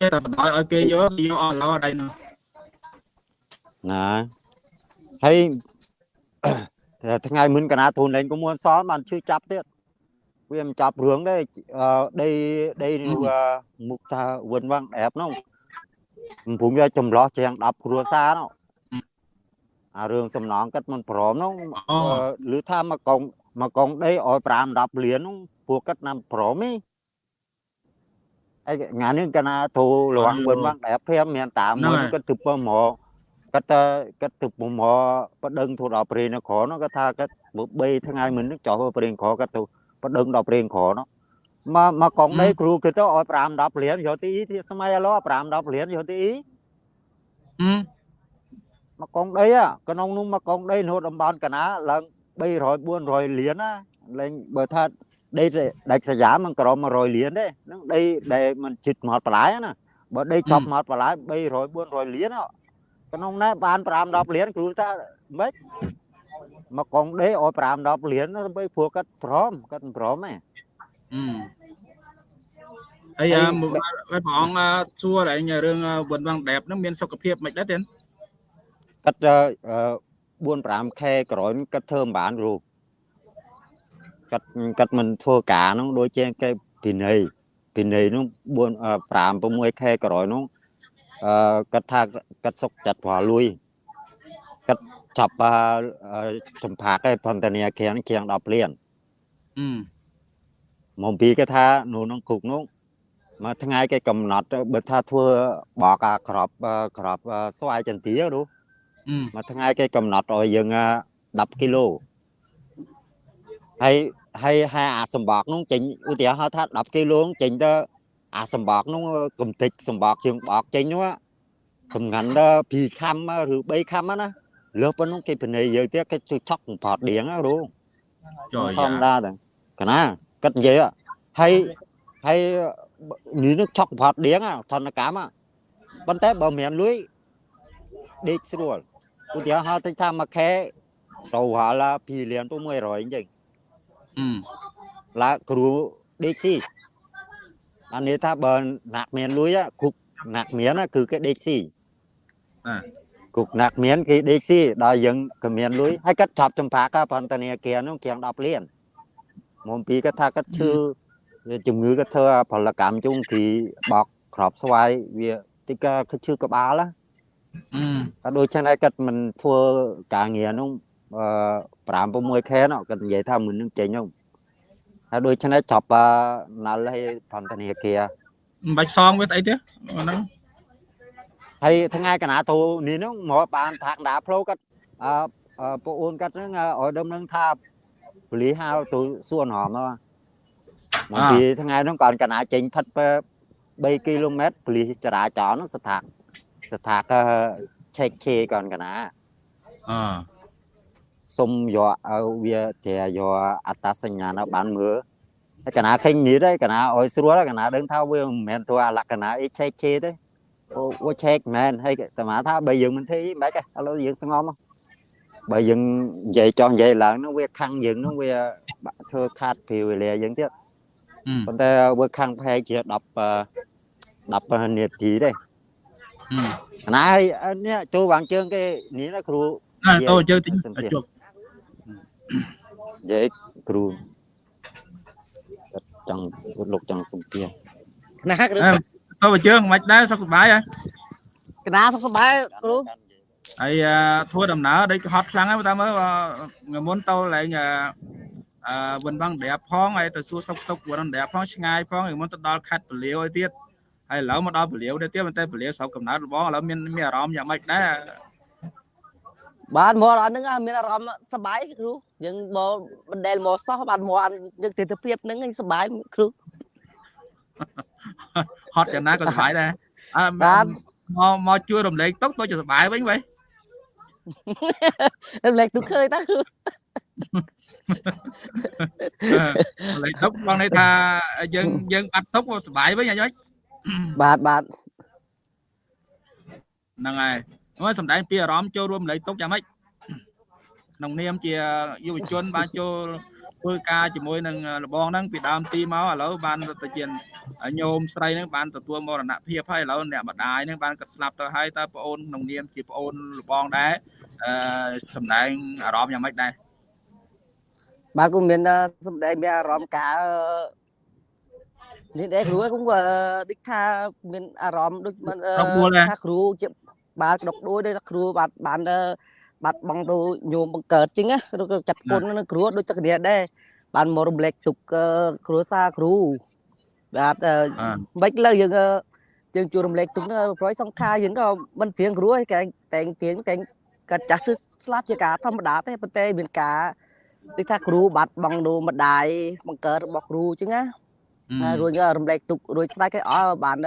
ចេះតែបណ្ដោយឲ្យគេយកគេយកអស់ឡោដីនោះណាហើយថ្ងៃមុនកណាទូនលេងក៏មួនសបានជួយចាប់ទៀតវាមិនចាប់រឿងទេអឺដីដីនោះមុខថាវិនវាំងអែបនោះកំពុងវាចម្លោះជាង10គ្រួសារនោះអារឿងសំណងគាត់មិនព្រមនោះឬថាមកកង មកកងដីឲ្យ5 10លាននោះពួកគាត់ណាំព្រមទេអីងានេះកណាទូលងវិនវាំងអែបភៀមមានតាមួយគាត់ទៅពើមកគាត់គាត់ទៅមកបដិងទូដល់ព្រៃនគរនោះគាត់ថាគាត់3ថ្ងៃមុនចោះព្រៃនគរគាត់ទៅបដិងដល់ព្រៃនគរនោះមកមកកងដីគ្រូគឺទៅឲ្យ5 10លានយកទីទីសម័យឥឡូវ5 10លានយកទីអឺមកកងដីក្នុងនោះមកកងដីនៅតំបន់កណាឡើង 300 400លានណាលេងបើថាដីដាច់សយាមិនក្រម100លានទេហ្នឹងដីដែលមិនជិតមកបន្លាយណាបើដីចប់មកបន្លាយ300 400លានក្នុងនោះបាន5 10លានគ្រូថាម៉េចមកកងដេឲ្យ5 10លានទៅព្រោះគាត់ព្រមគាត់មិនព្រមទេអីអាព្រះអង្គសួរតែរឿងវិនវាំងដែបហ្នឹងមានសុខភាពមិនដែរទេគាត់ 4 5ខែក្រោយគាត់ធ្វើមិនបានគ្រូគាត់គាត់មិនធ្វើការនោះដូចជាគេពីនៃពីនៃនោះ4 5 6ខែក្រោយនោះអឺគាត់ថាគាត់សុកចិត្តព្រោះលុយគាត់ចាប់ចំផាកឯផន្តនីគៀងគៀង10លានអឺមកពីគេថានោះក្នុងគុកនោះមួយថ្ងៃគេកំណត់បើថាធ្វើបកអាក្របក្របស្វាយចន្ទានោះ មួយថ្ងៃគេកំណត់ឲ្យយើង10គីឡូហើយហើយហើយអាសម្បកនោះចេញឧទាហរណ៍ថា10គីឡូចេញទៅអាសម្បកនោះកំតិចសម្បកជើងបកចេញនោះកំងាន់ដល់2ខំឬ3ខំណាលើប៉ុណ្ណឹងគេពិន័យយើងទៀតគេជួយឆក់បំផតដៀងណាគ្រូចូលធម្មតាហ្នឹងកណាគាត់និយាយហើយហើយនេះនឹងឆក់បំផតដៀងធនកម្មប៉ុន្តែបើមានលុយដេកស្រួល ឧទាហរណ៍ទៅថាមួយខែទៅហាឡា2លានទៅ100អញ្ចឹងអឺឡាគ្រូដេកស៊ីអានេះថាបើណាក់មានលុយគុកណាក់មានគឺគេដេកស៊ីអាគុកណាក់មានគេដេកស៊ីដល់យើងក៏មានលុយហើយគាត់ចាប់ចម្ភាកបន្តានាគារនោះគៀង10លានមុំពីគាត់ថាគាត់ឈឺជំងឺគាត់ធ្វើផលកម្មជុំទីបោកក្របស្វាយវាតិចគាត់ឈឺក្បាលណា អឺដូច្នេះគាត់មិនធ្វើការងារនោះ5 6ខែនោះគាត់និយាយថាមិននឹងចេញនោះហើយដូច្នេះចាប់ណាល់ឲ្យបន្តានាគារមិនបាច់សងវាអីទេហ្នឹងហើយថ្ងៃកណាទូនេះនោះមកបានថាកដាផ្លូវគាត់អឺពួកអូនគាត់ហ្នឹងឲ្យដើមនឹងថាពលីហៅទូសួនហមមកពីថ្ងៃនោះគាត់កណាចេញផិត3គីឡូម៉ែត្រពលីចរាចរណ៍នោះស្ថា ស្ថាកឆែកឆេគាត់កណាអឺសុំយកឲ្យវាតែយកអត្តសញ្ញាណបានមើលហើយកណាឃើញនេះទេកណាឲ្យស្រួលកណាដឹងថាវាមិនមែនធ្វើអាលក្ខណៈអីឆែកឆេទេអូឆែកមែនហើយតាមថាបើយើងមិនធ្វើអីមិនបាច់ទេឥឡូវយើងស្ងំបើយើងនិយាយចង់និយាយឡើងនោះវាខាំងយើងនោះវាធ្វើខាតពេលវេលាយើងទៀតប៉ុន្តែវាខាំងប្រហែលជា10 10នាទីទេ ណាហើយនេះចូលវាងជើងគេនេះណាគ្រូចូលជើងតិចជប់និយាយគ្រូចង់លោកចង់សុំទាណាគ្រូទៅជើងមិនដែរសុខសប្បាយហើយកណាសុខសប្បាយគ្រូហើយធ្វើដំណើរដូចហត់ខ្លាំងហើយតាមមើលមុនទៅឡើងអឺវិនបាំងដរាបផងហើយទៅសួរសុកទុកវិនដរាបផងឆ្ងាយផងហើយមុនទៅដល់ខេត្តពលាវឲ្យទៀត ហើយឥឡូវមកដល់ពលាវទៅទៀតប៉ុន្តែពលាវស្រុកកំណើតរបស់ឥឡូវមានមានអារម្មណ៍យ៉ាងម៉េចដែរបាទមកអត់ហ្នឹងមានអារម្មណ៍សប្បាយគ្រូយើងមកបណ្ដែលមកសោះបាទមកយើងទិដ្ឋភាពហ្នឹងសប្បាយគ្រូហត់យ៉ាងណាក៏សប្បាយដែរអើបាទមកមកជួយរំលែកទុកទៅជាសប្បាយវិញវិញរំលែកទុកឃើញតើគ្រូលេខទុកបងនេះថាយើងយើងបាត់ទុកសប្បាយវិញអី បាទបាទហ្នឹងហើយមកសំដែងពីអារម្មណ៍ចូលរួមលេខទុកយ៉ាងម៉េចក្នុងនាមជាយុវជនបានចូលធ្វើការជាមួយនឹងលបងហ្នឹងពីដើមទីមកឥឡូវបានទៅជាញោមស្រីហ្នឹងបានទទួលមរណភាពហើយឥឡូវអ្នកម្ដាយហ្នឹងបានកាត់ស្លាប់ទៅហើយតើប្អូនក្នុងនាមជាប្អូនលបងដែរអឺសំដែងអារម្មណ៍យ៉ាងម៉េចដែរបាទ cũng មានសម្ដែងមានអារម្មណ៍ការ នេះដែរគ្រូ cũng ដូចថាមានអារម្មណ៍ដូចថាគ្រូជាបាទដកដួយដូចថាគ្រូបាទបានបាត់បង់ទៅញោមបង្កើតចឹងណាឬក៏ចាត់គុណនឹងគ្រូដូចទឹកគ្នាដែរបានមករំលែកទុកគ្រូសាគ្រូបាទមិនលើយើងយើងជួយរំលែកទុកប្រយសង្ខារយើងក៏មិនទៀងគ្រូឯងតែងទៀងតែងកាត់ចាស់ស្លាប់ជាការធម្មតាទេប៉ុន្តែមានការដូចថាគ្រូបាត់បង់ដូម្ដាយបង្កើតរបស់គ្រូអញ្ចឹងណា ហើយរួចរំលែកទុករួចស្ដេចគេអស់បាន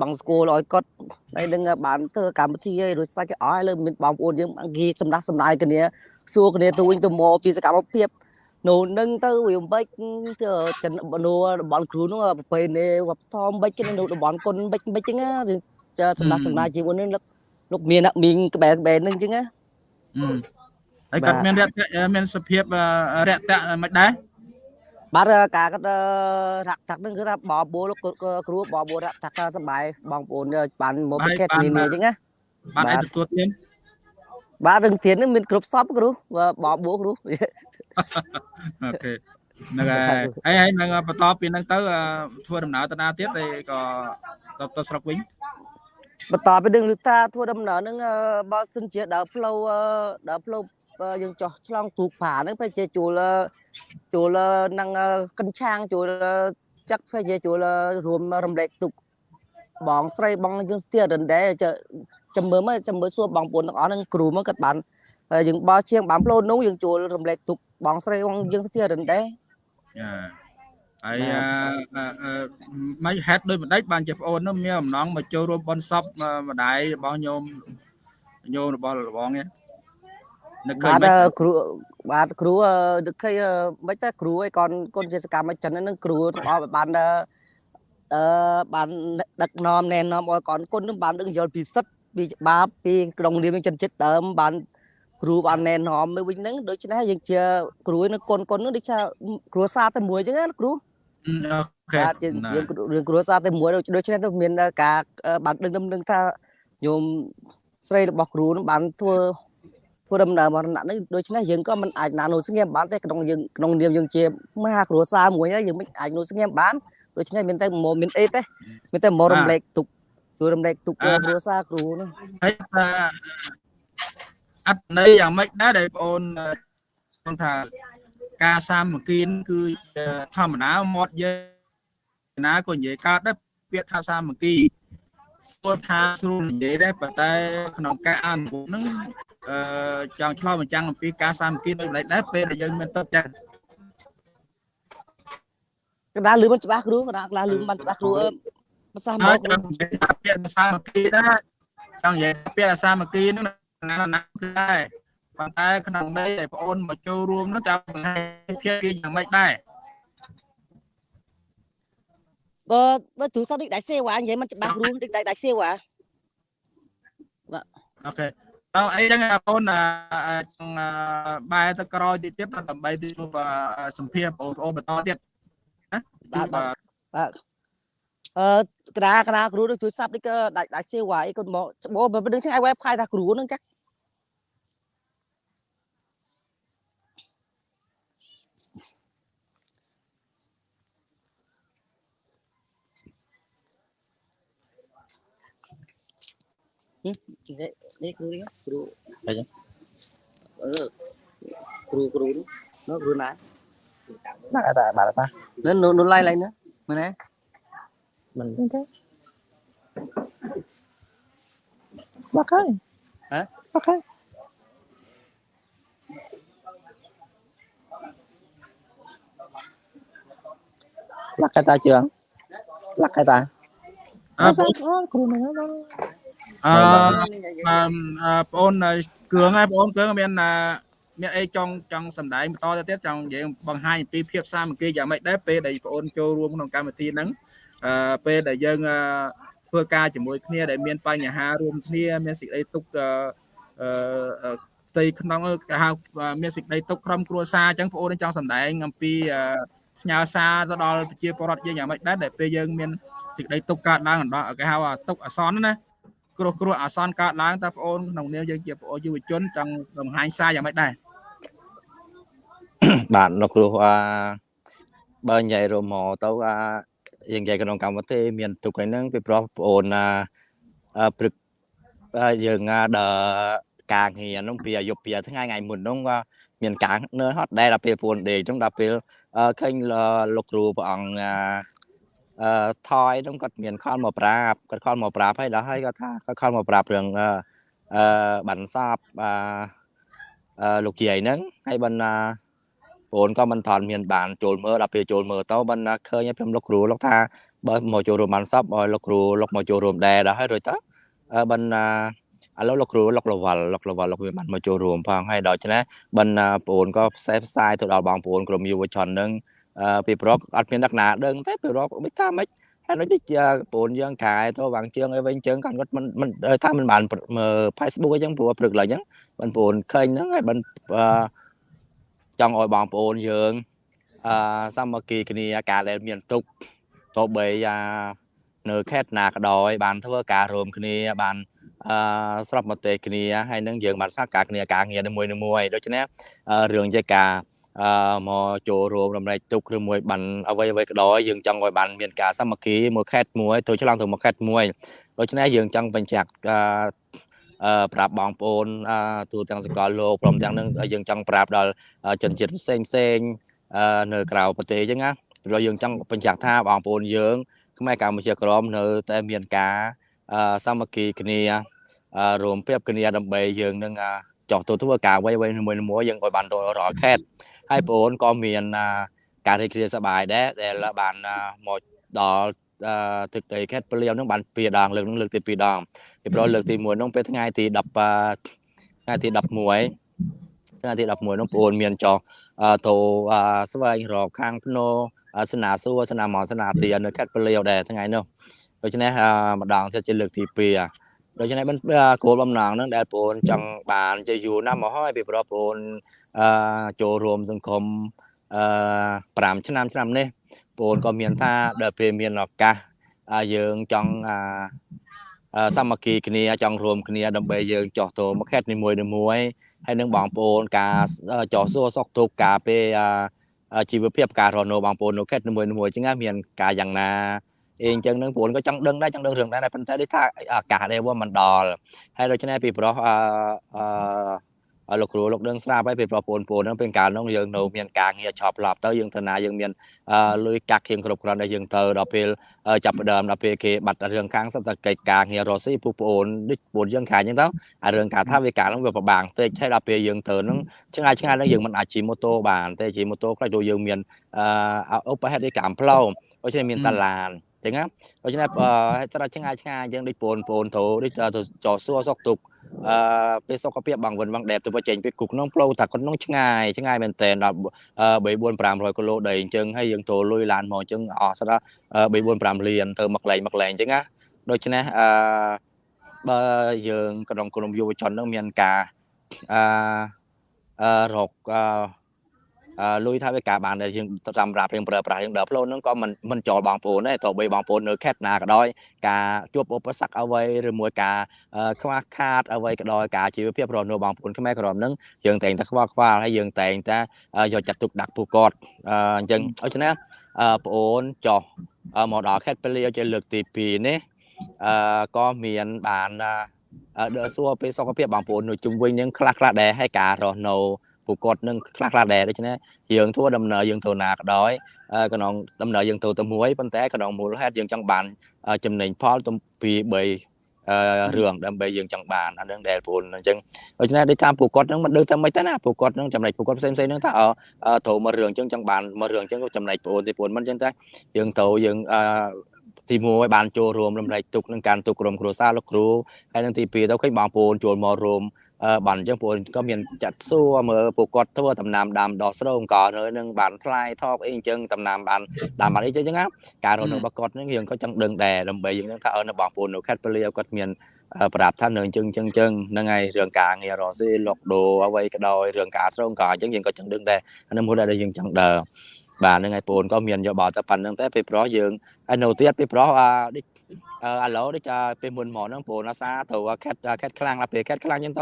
បងស្គូលឲ្យគាត់ហើយនឹងបានធ្វើកម្មវិធីឲ្យរួចស្ដេចគេអស់លើមានបងប្អូនយើងអង្គាសម្ដាស់សម្ដាយគ្នាសួរគ្នាទៅវិញទៅមកពីសកម្មភាពនោះនឹងទៅវាមិនបិចទៅចិនបនួរបស់គ្រូនោះប្រពៃណីវប្បធម៌បិចគេនៅតំបន់គុនបិចបិចអញ្ចឹងចាសម្ដាស់សម្ដាយជីវិតនេះលោកមានមីងក្បែរក្បែរនឹងអញ្ចឹងណាហើយគាត់មានរយៈមានសភាពរយៈមិនដែរ បាទការគាត់រកថានឹងគឺថាបបួលគ្រូបបួលរកថាសបាយបងប្អូនបានមកប្រកេតនានាអញ្ចឹងណាបានឲ្យទទួលទានបាទរឿងទាននេះមានគ្រប់សពគ្រូបបួលគ្រូអូខេហ្នឹងហើយហើយហើយនឹងបន្តពីហ្នឹងទៅធ្វើដំណើរទៅណាទៀតហើយក៏ទៅទៅស្រុកវិញបន្តពីនឹងលឺថាធ្វើដំណើរហ្នឹងបើសិនជាដើរផ្លូវដើរផ្លូវយើងចោះឆ្លងទូកប្រាហ្នឹងពេលជាជួល ជួលនឹងកិនឆាងជួលចាក់ពេលជាជួលរួមរំលែកទុកបងស្រីបងយើងស្ទះរណ្ដែចាំមើលមកចាំមើលសួរបងប្អូនទាំងអស់ហ្នឹងគ្រូមកគាត់បានយើងបោះជាងបានផ្លូវនោះយើងជួលរំលែកទុកបងស្រីបងយើងស្ទះរណ្ដែចាហើយមិនហេតុដោយម្ដេចបានជាប្អូននោះមានអំណងមកចូលរួមបន់សពម្ដាយរបស់ញោមញោមរបស់លបងនេះ នឹកឃើញបាទគ្រូបាទគ្រូនឹកឃើញមិនតែគ្រូឯកូនកូនជាសកម្មចិនហ្នឹងគ្រូទាំងអស់បានអឺបានដឹកនាំណែនាំឲ្យកូនគុណនឹងបានដឹងយល់ពីសិទ្ធពីច្បាប់ពីក្នុងនាមចិនចិត្តដើមបានគ្រូបានណែនាំទៅវិញហ្នឹងដូច្នេះយើងជាគ្រូនឹងកូនកូននឹងដូចថាគ្រូសាតែមួយអញ្ចឹងណាគ្រូអូខេបាទយើងរឿងគ្រួសារតែមួយដូច្នេះទៅមានការបានដឹងដឹងថាញោមស្រីរបស់គ្រូនឹងបានធ្វើ ធ្វើដំណើរមរណៈនេះដូច្នេះយើងក៏មិនអាចណានោះស្ងៀមបានទេក្នុងយើងក្នុងនាមយើងជាមហាគ្រួសារមួយហើយយើងមិនអាចនោះស្ងៀមបានដូច្នេះមានតែមកមានអីទេមានតែមករំលែកទុកជួយរំលែកទុកគ្រួសារគ្រូនោះហើយអត្តន័យយ៉ាងម៉េចដែរដែលបងអូនថាការសាមគ្គីគឺជាធម្មតាមាត់យើងណាក៏និយាយកើតដែរពាក្យថាសាមគ្គីស្គាល់ថាស្រួលនិយាយដែរប៉ុន្តែក្នុងការអនុវត្តហ្នឹងអឺ ចង់ឆ្លោះបញ្ចាំងអំពីការសាមគ្គីដូចម្ដេចដែរពេលដែលយើងមានទឹកចិត្តកណ្ដាលលឺមិនច្បាស់គ្រូកណ្ដាលកណ្ដាលលឺមិនច្បាស់គ្រូភាសាមកចង់និយាយថាពាក្យភាសាមគ្គីដែរចង់និយាយពាក្យភាសាមគ្គីហ្នឹងណាណាគឺដែរប៉ុន្តែក្នុងន័យដែលបងអូនមកចូលរួមនោះចាំបង្ហាញភាពគេយ៉ាងម៉េចដែរបើបើទូរស័ព្ទនេះដាច់សេវ៉ានិយាយមិនច្បាស់រួមដូចដាច់សេវ៉ាអូខេ តើអីចឹងបងប្អូនបែរទៅក្រោយទៀតទៀតដើម្បីទៅសម្ភារបងប្អូនបន្តទៀតណាបាទបាទអឺក្រាក្រាគ្រូដូចទូរស័ព្ទនេះក៏ដាច់ដាច់សេវ៉ាអីគាត់មកច្បោបើមិនដឹងចឹងឲ្យ website ថាគ្រូហ្នឹងចា នេះគ្រូនេះគ្រូអីចឹងអឺគ្រូគ្រូនោះគ្រូណាណាតាបាទតានៅនៅឡៃឡៃនោះមើលណាមិនទេបាក់ហើយហ៎បាក់ហើយឡាក់កតាជឿងឡាក់កតាអើគ្រូនឹង អឺបងអូនគ្រឿងហើយបងអូនគ្រឿងមានមានអីចង់ចង់សម្ដែងបន្តទៅទៀតចង់និយាយបង្ហាញអំពីភាពសាមគ្គីយ៉ាងម៉េចដែរពេលដែលបងអូនចូលរួមក្នុងកម្មវិធីហ្នឹងអឺពេលដែលយើងធ្វើការជាមួយគ្នាដែលមានបញ្ហារួមគ្នាមានសេចក្តីទុក្ខអឺផ្ទៃក្នុងគេហៅមានសេចក្តីទុក្ខក្រុមគ្រួសារអញ្ចឹងបងអូនចង់សម្ដែងអំពីផ្ញើសារទៅដល់ប្រជាពលរដ្ឋយើងយ៉ាងម៉េចដែរដែលពេលយើងមានសេចក្តីទុក្ខកើតឡើងដល់គេហៅទុក្ខអសន្នណា គ្រោះគ្រោះអាសន្នកើតឡើងតើបងអូនក្នុងនាមយើងជាបងអូនយុវជនចង់បង្ហាញសារយ៉ាងម៉េចដែរបាទលោកគ្រូអាបើនិយាយរួមមកទៅអាយើងនិយាយក្នុងកម្មវិធីមានទុកហ្នឹងពីព្រោះបងអូនណាព្រឹកយើងដើការងារហ្នឹងពីអាយុពីថ្ងៃថ្ងៃមុនហ្នឹងក៏មានការនៅហត់ដែរដល់ពេលពួនដេកហ្នឹងដល់ពេលឃើញលោកគ្រូព្រះអង្គ អឺថយហ្នឹងគាត់មានខលមកប្រាប់គាត់ខលមកប្រាប់ហើយដល់ហើយគាត់ថាគាត់ខលមកប្រាប់រឿងអឺបានសពអឺលោកយាយហ្នឹងហើយបានបងក៏មិនថនមានបានចូលមើលដល់ពេលចូលមើលទៅបានឃើញខ្ញុំលោកគ្រូលោកថាបើមកចូលរួមបានសពឲ្យលោកគ្រូលោកមកចូលរួមដែរដល់ហើយរួចទៅបានឥឡូវលោកគ្រូលោកលវលលោកលវលលោកវាបានមកចូលរួមផងហើយដល់ច្នេះបានបងក៏ផ្សេងផ្សាយទៅដល់បងប្អូនក្រុមយុវជននឹង ពីប្រុសអត់មានអ្នកណាដឹងទេពីប្រុសមិនថាម៉េចហើយដូចជាបងយើងកាយទៅវាងជើងអីវិញជើងគាត់គាត់មិនមិនថាមិនបានមើល Facebook អញ្ចឹងព្រោះព្រឹកឡើងអញ្ចឹងបងប្អូនឃើញហ្នឹងហើយបានចង់ឲ្យបងប្អូនយើងអឺសាមគ្គីគ្នាការដែលមានទុកទៅបីអានៅខេត្តណាក៏ដោយបានធ្វើការរួមគ្នាបានអឺស្របមតិគ្នាហើយនឹងយើងបានសហការគ្នាការងារមួយមួយដូច្នេះរឿងជាការ អឺមកចូលរួមរំលែកទុកឬមួយបានអ្វីអ្វីក៏ដោយយើងចង់ឲ្យបានមានការសាមគ្គីមួយខេត្តមួយទៅឆ្លងទៅមួយខេត្តមួយដូច្នេះយើងចង់បញ្ជាក់អឺប្រាប់បងប្អូនអឺទូទាំងសកលលោកព្រមទាំងនឹងយើងចង់ប្រាប់ដល់ជនជាតិផ្សេងផ្សេងអឺនៅក្រៅប្រទេសអញ្ចឹងណាព្រោះយើងចង់បញ្ជាក់ថាបងប្អូនយើងខ្មែរកម្ពុជាក្រមនៅតែមានការសាមគ្គីគ្នារួមពាបគ្នាដើម្បីយើងនឹងចោះទៅធ្វើការអ្វីអ្វីមួយមួយយើងឲ្យបានទៅរាល់ខេត្ត ហើយបងអូនក៏មានការរីករាយសប្បាយដែរដែលបានមកដល់ទឹកដីខេត្តពលាវនឹងបានពីរដងលើកនឹងលើកទី2ដងពីព្រោះលើកទី1នោះពេលថ្ងៃទី10ថ្ងៃទី11ថ្ងៃទី11នោះបងអូនមានចោះទៅស្វែងរកខាងភ្នោសនាសួរសនាមកសនាទានៅខេត្តពលាវដែរថ្ងៃនោះដូច្នេះម្ដងទៀតជាលើកទី2ដូច្នេះបានគោលបំណងហ្នឹងដែលបងអូនចង់បានជាយូរណាស់មកហើយពីប្រុសបងអូន អឺចូលរួមសង្គមអឺ5ឆ្នាំឆ្នាំនេះបងអូនក៏មានថាដល់ពេលមានឱកាសយើងចង់អាសាមគ្គីគ្នាចង់រួមគ្នាដើម្បីយើងចោះទៅមកខេត្តនីមួយៗហើយនឹងបងប្អូនការចោះសួរសុខទុក្ខការពេលជីវភាពការរស់នៅបងប្អូននៅខេត្តនីមួយៗអញ្ចឹងមានការយ៉ាងណាអីអញ្ចឹងនឹងបងក៏ចង់ដឹងដែរចង់ដឹងរឿងដែរប៉ុន្តែដូចថាអាកាសដែរវាមិនដល់ហើយដូច្នេះពីប្រុសអឺ លោកគ្រូលោកដឹងស្រាប់ហើយពេលប្រពន្ធពូនហ្នឹងពេលកាលនោះយើងនៅមានការងារឆប់ឡប់ទៅយើងទៅណាយើងមានលុយកាក់ខៀងគ្រប់គ្រាន់ដែលយើងទៅដល់ពេលចាប់ផ្ដើមដល់ពេលគេបាត់រឿងខាងសិតតែកិច្ចការងាររស់ស៊ីពូប្អូនដូចពូនយើងខាងអញ្ចឹងទៅអារឿងការថាវាការហ្នឹងវាពិបាកតិចហើយដល់ពេលយើងទៅហ្នឹងឆ្ងាយឆ្ងាយហ្នឹងយើងមិនអាចជិះម៉ូតូបានទេជិះម៉ូតូខ្លះដូចយើងមានអឺឧបហេតុនៃកម្មផ្លូវដូច្នេះមានតឡាន ចឹងណាដូច្នេះស្រាប់ឆ្ងាយឆ្ងាយអញ្ចឹងដូចបងប្អូនទៅដូចទៅចោសួរសុកទុកអឺពេលសុខភាពបងវិនបងដែបទៅចេញពីគុកក្នុងផ្លូវថាគាត់ក្នុងឆ្ងាយឆ្ងាយមែនតើដល់3 4 500គីឡូដីអញ្ចឹងហើយយើងទៅលុយឡានមកអញ្ចឹងអស់ស្រាប់3 4 5លានទៅមកលែងមកលែងអញ្ចឹងណាដូច្នេះអឺបើយើងក្នុងក្រុមយុវជននឹងមានការអឺអឺរកអឺ លុយថាវាការបានដែលយើងសម្រាប់យើងប្រើប្រាស់យើងដើរផ្លូវហ្នឹងក៏មិនមិនចូលបងប្អូនដែរតើបីបងប្អូននៅខេត្តណាក៏ដោយការជួបឧបសគ្គអ្វីឬមួយការខ្វះខាតអ្វីក៏ដោយការជីវភាពរស់នៅបងប្អូនខ្មែរក្រមហ្នឹងយើងតែងតែខ្វល់ខ្វាលហើយយើងតែងតែយកចាត់ទុកដាក់ពួកគាត់អញ្ចឹងដូច្នេះបងអូនចោះមកដល់ខេត្តពលាវជាលើកទី2នេះអឺក៏មានបានដើរសួរពីសុខភាពបងប្អូននៅជុំវិញនឹងខ្លះខ្លះដែរហើយការរស់នៅ ពួកគាត់នឹងខ្លះខ្លះដែរដូច្នេះយើងធ្វើដំណើរយើងទៅណាក៏ដោយក្នុងដំណើរយើងទៅទៅមួយប៉ុន្តែក្នុងមូលហេតុយើងចង់បានចំណេញផលទៅពី3រឿងដើម្បីយើងចង់បានអានឹងដែលពលអញ្ចឹងដូច្នេះដូចតាមពួកគាត់នឹងមិនដឹងថាម៉េចទៅណាពួកគាត់នឹងចំណេញពួកគាត់ផ្សេងផ្សេងនឹងថាត្រូវមករឿងអញ្ចឹងចង់បានមករឿងអញ្ចឹងចំណេញបងប្អូនទីពលមិនអញ្ចឹងតែយើងទៅយើងទី1បានចូលរួមរំលែកទុកនឹងការទុកក្រុមគ្រួសារលោកគ្រូហើយនឹងទី2ទៅឃើញបងប្អូនចូលមករួម បានអញ្ចឹងពួកក៏មានចាត់សួរមើលពួកគាត់ធ្វើដំណាំដាំដុះស្រោងក៏នៅនឹងបានថ្លៃថប់អីអញ្ចឹងដំណាំបានដាំបានអីអញ្ចឹងណាការរស់នៅរបស់គាត់នឹងយើងក៏ចង់ដឹងដែរដើម្បីយើងថាអឺនៅបងប្អូននៅខេត្តពលាគាត់មានប្រាប់ថានៅអញ្ចឹងអញ្ចឹងអញ្ចឹងហ្នឹងហើយរឿងការងាររស់ស៊ីលុកដូរអ្វីក៏ដោយរឿងការស្រោងក៏អញ្ចឹងយើងក៏ចង់ដឹងដែរអានេះមួយដែលយើងចង់ដើរបាទហ្នឹងហើយបងក៏មានយកបោតតែប៉ុណ្្នឹងតែពេលប្រុសយើងហើយនៅទៀតពេលប្រុសអាដូចអឺ ឥឡូវដូចពេលមុនមកហ្នឹងបងអាសាត្រូវខេតខេតខ្លាំងដល់ពេលខេតខ្លាំងអញ្ចឹង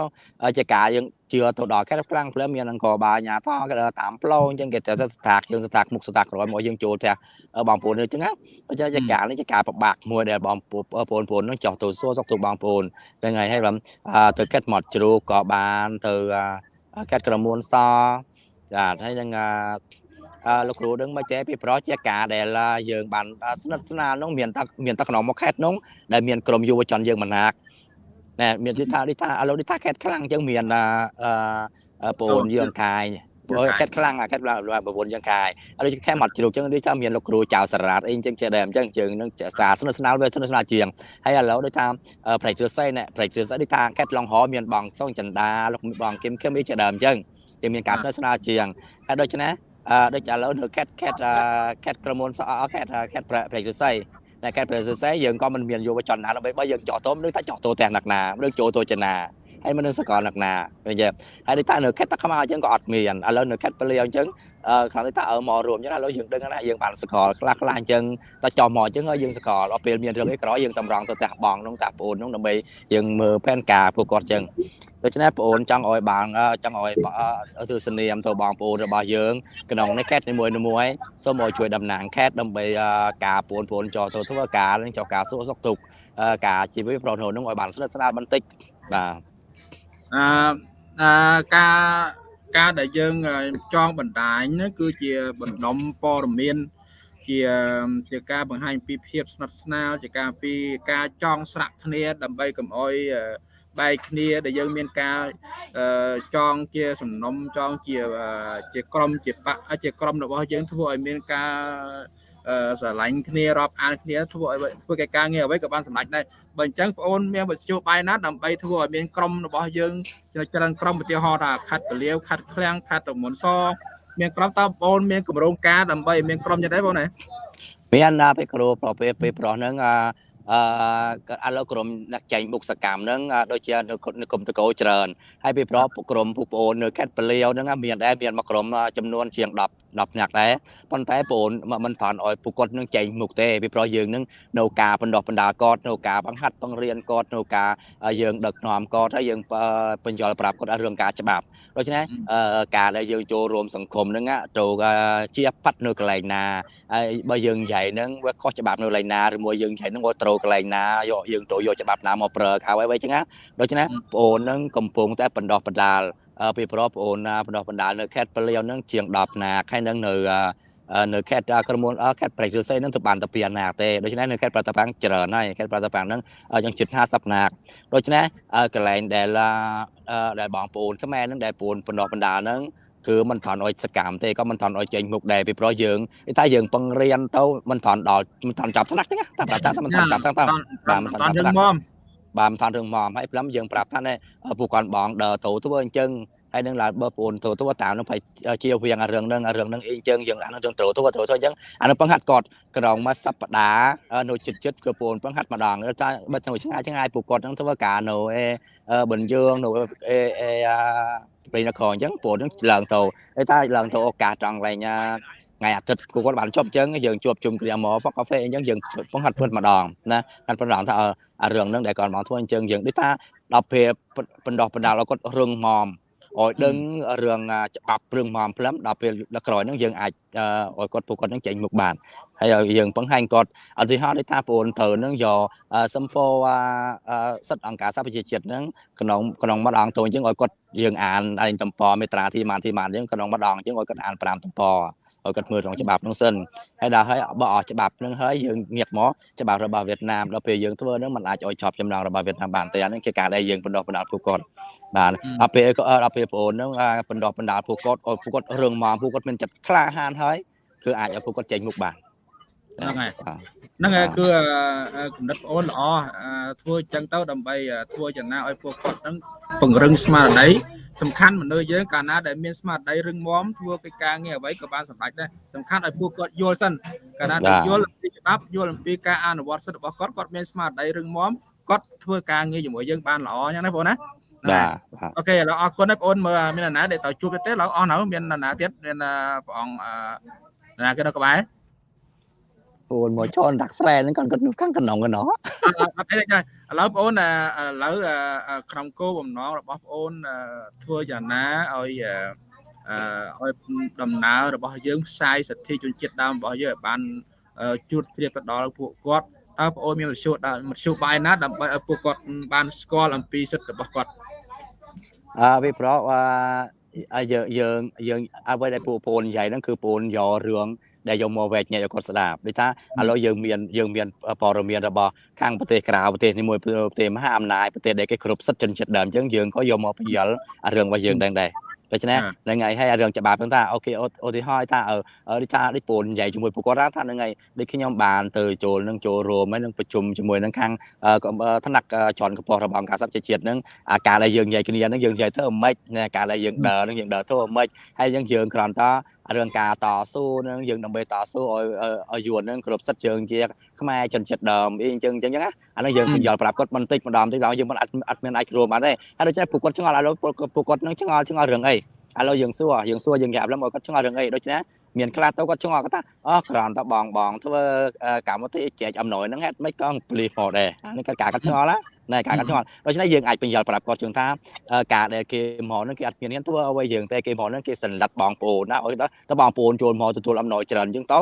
ទៅជាការយើងជឿទៅដល់ខេតខ្លាំងព្រមមានអង្គបាអាញាតគេតាមផ្លូវអញ្ចឹងគេទៅស្ថាកយើងស្ថាកមុខស្ថាកក្រោយមកយើងចូលផ្ទះបងប្អូនអញ្ចឹងណាបើជាការនេះជាការប្របាក់មួយដែលបងប្អូនបងប្អូននឹងចោះទៅសួរសុខទុក្ខបងប្អូនហ្នឹងហើយហើយបងទៅខេតមកជ្រូកក៏បានទៅខេតក្រមួនសចាហើយនឹង លោកគ្រូដឹងមកចេះពីប្រជាការដែលយើងបានស្និទ្ធស្នាលនោះមានតែមានតែក្នុងមកខេតនោះដែលមានក្រុមយុវជនយើងមណាកណែមានដូចថាដូចថាឥឡូវដូចថាខេតខ្លាំងអញ្ចឹងមានអឺបងអូនយើងកាយព្រោះខេតខ្លាំងអាខេតប្រពន្ធយើងកាយឥឡូវខេតមកជ្រូកអញ្ចឹងដូចថាមានលោកគ្រូចៅសារ៉ាតអីអញ្ចឹងចេះដែរអញ្ចឹងយើងនឹងសារស្និទ្ធស្នាលវាស្និទ្ធស្នាលជាងហើយឥឡូវដូចថាប្រៃទ្រស័យណែប្រៃទ្រស័យដូចថាខេតឡុងហមានបងសុងចន្ទាលោកបងគឹមគឹមអីចេះដែរអញ្ចឹងតែមានការស្និទ្ធស្នាលជាងហើយដូច្នេះ អឺដូចឥឡូវនៅខេតខេតខេតក្រមុនសអខេតខេតប្រេកសរស័យតែខេតប្រេកសរស័យយើងក៏មិនមានយុវជនណាដើម្បីបើយើងចោះតោដូចថាចោះតោទាំងណាក់ណាឬចូលតោចនាហើយមិននឹងសកលណាក់ណាឃើញទេហើយដូចថានៅខេតតាខ្មៅអញ្ចឹងក៏អត់មានឥឡូវនៅខេតពលាអញ្ចឹងអឺខាងថាអើមករួមអញ្ចឹងឥឡូវយើងដឹងណាយើងបានសកលខ្លះខ្លះអញ្ចឹងតែចោះមកអញ្ចឹងយើងសកលដល់ពេលមានរឿងអីក្រោយយើងតម្រង់ទៅផ្ទះបងនោះតាប្អូននោះដើម្បីយើងមើលផែនការពួកគាត់អញ្ចឹង ដូច្នេះបងអូនចង់ឲ្យបានចង់ឲ្យទស្សនាមទៅបងប្អូនរបស់យើងក្នុងនេះខេតនីមួយៗសូមឲ្យជួយតំណាងខេតដើម្បីការបងប្អូនចោះទៅធ្វើការនឹងចោះការសួរសុខទុក្ខការជីវិតប្រណូននឹងឲ្យបានស្និទ្ធស្នាលបន្តិចបាទអឺអឺការការដែលយើងចងបណ្ដាញហ្នឹងគឺជាបណ្ដុំព័ត៌មានជាជាការបង្ហាញពីភាពស្និទ្ធស្នាលជាការពីការចងស្រាក់គ្នាដើម្បីកុំអោយ បែកគ្នាដែលយើងមានការចងជាសំណុំចងជាជាក្រុមជាបកជាក្រុមរបស់យើងធ្វើឲ្យមានការស្រឡាញ់គ្នារាប់អានគ្នាធ្វើឲ្យធ្វើកិច្ចការងារអ្វីក៏បានសម្រេចដែរបើអញ្ចឹងបងអូនមានវិទ្យុបាយណាដើម្បីធ្វើឲ្យមានក្រុមរបស់យើងច្រើនក្រុមឧទាហរណ៍ថាខាត់ពលាវខាត់ឃ្លាំងខាត់តមុនសមានក្រុមតើបងអូនមានកម្រងការដើម្បីឲ្យមានក្រុមយ៉ាងដែរបងណាមានណាពេលគ្រូប្រពេលពេលប្រុសហ្នឹងអា អឺឥឡូវក្រុមអ្នកចែងបុកសកម្មហ្នឹងដូចជានៅនៅគុំតកោច្រើនហើយពីប្រក្រុមពួកប្អូននៅខេត្តពលាវហ្នឹងមានដែរមានមកក្រុមចំនួនជាង10 10នាក់ដែរប៉ុន្តែប្អូនមិនថន់ឲ្យពួកគាត់នឹងចែងមុខទេពីប្រយើងនឹងនៅការបណ្ដោះបណ្ដាលគាត់នៅការបង្ហាត់បង្រៀនគាត់នៅការយើងដឹកនាំគាត់ហើយយើងបញ្យល់ប្រាប់គាត់រឿងការច្បាប់ដូច្នេះការដែលយើងចូលរួមសង្គមហ្នឹងទៅជាប៉ាត់នៅកន្លែងណាហើយបើយើងនិយាយហ្នឹងវាខុសច្បាប់នៅកន្លែងណាឬមួយយើងនិយាយហ្នឹងវាត្រូវកន្លែងណាយកយើងទៅយកច្បាប់ណាមកប្រើខៅអីចឹងណាដូច្នេះបងអូនហ្នឹងកំពុងតែបណ្ដោះបណ្ដាល ពីប្រុសបងអូនណាបណ្ដោះបណ្ដាលនៅខេត្តពលាវហ្នឹងជាង10ណាហើយនឹងនៅនៅខេត្តក្រុមហ៊ុនខេត្តប្រៃសស័យនឹងទៅបានតែ2ណាទេដូច្នេះនៅខេត្តប្រតាប៉ាំងច្រើនហើយខេត្តប្រតាប៉ាំងហ្នឹងយ៉ាងជិត50ណាដូច្នេះកន្លែងដែលដែលបងប្អូនខ្មែរហ្នឹងដែលប្អូនបណ្ដោះបណ្ដាលហ្នឹងគឺមិនថន់អុយសកម្មទេក៏មិនថន់អុយចេញមុខដែរពីព្រោះយើងតែយើងពង្រៀនទៅមិនថន់ដល់មិនថន់ចាប់ថ្នាក់ទេតាមប្រាប់ថាមិនថន់ចាប់ថ្នាក់ទៅបាទមិនថន់ចាប់ថ្នាក់ បាទមិនថន់រឿងមកហើយព្រមយើងប្រាប់ថាពួកគាត់បងដើរទៅធ្វើអញ្ចឹងហើយនឹងឡើងបើបងទៅទៅតាមនឹងជាវៀងរឿងនឹងរឿងនឹងអីអញ្ចឹងយើងអានឹងរឿងត្រូវទៅទៅអញ្ចឹងអានឹងបង្ហាត់គាត់ក្រងមួយសប្តាហ៍នៅចិត្តចិត្តគឺបងបង្ហាត់ម្ដងតែបើទៅឆ្ងាយឆ្ងាយពួកគាត់នឹងធ្វើការនៅអេបញ្យើងនៅអេអេព្រៃនគរអញ្ចឹងបងនឹងឡើងទៅហើយតែឡើងទៅឱកាសត្រង់កន្លែង ថ្ងៃអាទិត្យគាត់បានជប់អញ្ចឹងយើងជួបជុំគ្នាមកផកាហ្វេអញ្ចឹងយើងបង្ហាត់ពិតម្ដងណាហាត់ពិតម្ដងថាអារឿងហ្នឹងដែលគាត់មកធ្វើអញ្ចឹងយើងដូចថាដល់ពេលបណ្ដោះបណ្ដាលឲ្យគាត់រឹងមាំឲ្យដឹងរឿងច្បាប់រឿងមមផ្លឹមដល់ពេលដល់ក្រោយហ្នឹងយើងអាចឲ្យគាត់ពួកគាត់ហ្នឹងចេញមុខបានហើយឲ្យយើងបង្ហាញគាត់ឧទាហរណ៍ដូចថាបងអូនត្រូវនឹងយកសំពោសិទ្ធអង្គការសហប្រជាជាតិហ្នឹងក្នុងក្នុងម្ដងទៅអញ្ចឹងឲ្យគាត់យើងអានឯងតំពមេត្រាទីម៉ានទីម៉ានអញ្ចឹងក្នុងម្ដងអញ្ចឹងឲ្យគាត់អាន5តំព ឲ្យគាត់មើលក្នុងច្បាប់ហ្នឹងសិនហើយដល់ហើយបើអស់ច្បាប់ហ្នឹងហើយយើងងាកមកច្បាប់របស់វៀតណាមដល់ពេលយើងធ្វើហ្នឹងมันអាចឲ្យជាប់ចំណងរបស់វៀតណាមបានទេអាហ្នឹងជាការដែលយើងបណ្ដោះបណ្ដាលពួកគាត់បាទដល់ពេលដល់ពេលបងអូនហ្នឹងបណ្ដោះបណ្ដាលពួកគាត់ឲ្យពួកគាត់រឿងមកពួកគាត់មានចិត្តក្លាហានហើយគឺអាចឲ្យពួកគាត់ចេញមុខបានហ្នឹងហើយ ហ្នឹងហើយគឺគំនិតបងអូនល្អធ្វើចឹងទៅដើម្បីធ្វើយ៉ាងណាឲ្យពួកគាត់ហ្នឹងពង្រឹងស្មារតីសំខាន់មនុស្សយើងកាលណាដែលមានស្មារតីរឹងមាំធ្វើកិច្ចការងារអ្វីក៏បានសម្រេចដែរសំខាន់ឲ្យពួកគាត់យល់សិនកាលណាដែលយល់អំពីច្បាប់យល់អំពីការអនុវត្តសិទ្ធិរបស់គាត់គាត់មានស្មារតីរឹងមាំគាត់ធ្វើការងារជាមួយយើងបានល្អអញ្ចឹងណាបងណាបាទអូខេឥឡូវអរគុណហើយបងអូនមើលមាននរណាដែលតើជួបទេឥឡូវអស់នៅមាននរណាទៀតមានព្រះអង្គនរណាគេនៅក្បែរ ប្អូនមកជន់ដាក់ស្រែហ្នឹងគាត់គាត់នៅខាងកណ្ដងកណ្ដោអត់អីទេឥឡូវបងអូនឥឡូវក្នុងគោលបំណងរបស់បងអូនធ្វើយ៉ាងណាឲ្យអឺឲ្យដំណើររបស់យើងផ្សាយសិទ្ធិជនជាតិដើមរបស់យើងឲ្យបានជួតព្រៀបទៅដល់ពួកគាត់តើបងអូនមានមធ្យោបាយមធ្យោបាយណាដើម្បីឲ្យពួកគាត់បានស្គាល់អំពីសិទ្ធិរបស់គាត់អឺវាប្រអឺយើងយើងយើងអ្វីដែលពួកប្អូននិយាយហ្នឹងគឺប្អូនយករឿង ដែលយកមកវែកញែកឲ្យគាត់ស្ដាប់ដូចថាឥឡូវយើងមានយើងមានព័ត៌មានរបស់ខាងប្រទេសក្រៅប្រទេសនេះមួយប្រទេសមហាអំណាចប្រទេសដែលគេគ្រប់សិទ្ធិជនជាតិដើមអញ្ចឹងយើងក៏យកមកបញ្យល់រឿងរបស់យើងដែរដែរដូច្នេះហ្នឹងហើយហើយរឿងច្បាប់ហ្នឹងថាអូខេឧទាហរណ៍ថាអឺដូចថាដូចពូននិយាយជាមួយពួកគាត់ថាហ្នឹងហើយដូចខ្ញុំបានទៅចូលនឹងចូលរួមហើយនឹងប្រជុំជាមួយនឹងខាងថ្នាក់ជាន់កម្ពុជារបស់អង្គការសហប្រជាជាតិហ្នឹងអាការដែលយើងនិយាយគ្នាហ្នឹងយើងនិយាយទៅអម៉េចការដែលយើងដើរហ្នឹងយើងដើរទៅអម៉េចហើយយើងយើងគ្រាន់តែ រឿងការតស៊ូនឹងយើងដើម្បីតស៊ូឲ្យឲ្យយួននឹងគ្រប់សិទ្ធជើងជាខ្មែរជនជាតិដើមអីអញ្ចឹងអញ្ចឹងណាអានោះយើងយល់ប្រាប់គាត់បន្តិចម្ដងតិចដល់យើងមិនអត់អត់មានអាចរួមបានទេហើយដូច្នេះពួកគាត់ឆ្ងល់ឥឡូវពួកគាត់នឹងឆ្ងល់ឆ្ងល់រឿងអី ឥឡូវយើងសួរយើងសួរយើងប្រាប់ឡើងមកគាត់ឆ្ងល់រឿងអីដូច្នេះមានខ្លះទៅគាត់ឆ្ងល់គាត់ថាអូក្រំតបងបងធ្វើកម្មវិធីចែកអំណោយហ្នឹងហេតុមិនក៏ព្លីសមកដែរអានេះគាត់ការគាត់ឆ្ងល់ណាណែការកាត់ឆ្ងល់ដូច្នេះយើងអាចបញ្យល់ប្រាប់គាត់ជឿថាការដែលគេមកនឹងគេអត់មានធ្វើអ្វីយើងតែគេមកនឹងគេសន្លិតបងប្អូនណាឲ្យទៅបងប្អូនចូលមកទទួលអំណោយច្រើនអញ្ចឹងទៅ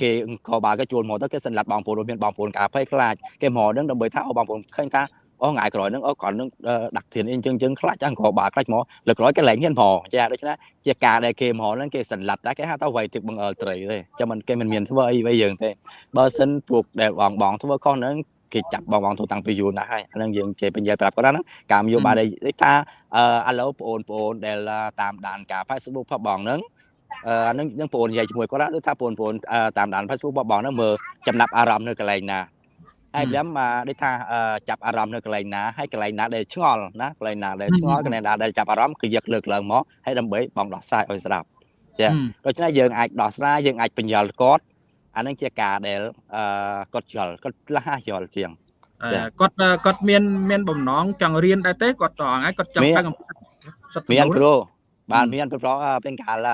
គេក៏បើគេជួលមកទៅគេសន្លិតបងប្អូនមានបងប្អូនការភ័យខ្លាចគេមកនឹងដើម្បីថាអូបងប្អូនឃើញថា អូថ្ងៃក្រោយហ្នឹងអូគាត់នឹងដាក់ធានអីអញ្ចឹងអញ្ចឹងខ្លាចអង្កបាខ្លាចមកលើក្រោយគេលែងហ៊ានមកចាដូច្នេះជាការដែលគេមកហ្នឹងគេសន្លិតដែរគេហៅថាវៃទឹកបង្អើលត្រីទេចាំមិនគេមិនមានធ្វើអីវៃយើងទេបើសិនពួកដែលបងបងធ្វើខុសហ្នឹងគេចាប់បងបងទូតាំងពីយូរណាស់ហើយអានឹងយើងគេបញ្ជាប្រាប់គាត់ហ្នឹងការនយោបាយដែលថាអឺឥឡូវបងប្អូនដែលតាមដានការ Facebook ផបងហ្នឹងអឺនឹងនឹងបងប្អូននិយាយជាមួយគាត់ដូចថាបងប្អូនតាមដាន Facebook ផបងហ្នឹងមើលចំណាប់អារម្មណ៍នៅកន្លែងណា ហើយព្រមដូចថាចាប់អារម្មណ៍នៅកន្លែងណាហើយកន្លែងណាដែលឆ្ងល់ណាកន្លែងណាដែលឆ្ងល់កន្លែងណាដែលចាប់អារម្មណ៍គឺយកលើកឡើងមកហើយដើម្បីបងដោះស្រាយឲ្យស្ដាប់ចាដូច្នេះយើងអាចដោះស្រាយយើងអាចបញ្យល់គាត់អានឹងជាការដែលអឺគាត់យល់គាត់ខ្លះយល់ជាងគាត់គាត់មានមានបំណងចង់រៀនដែរទេគាត់ត្រង់ហើយគាត់ចង់ទៅមានគ្រូបានមានប្រពេលកាល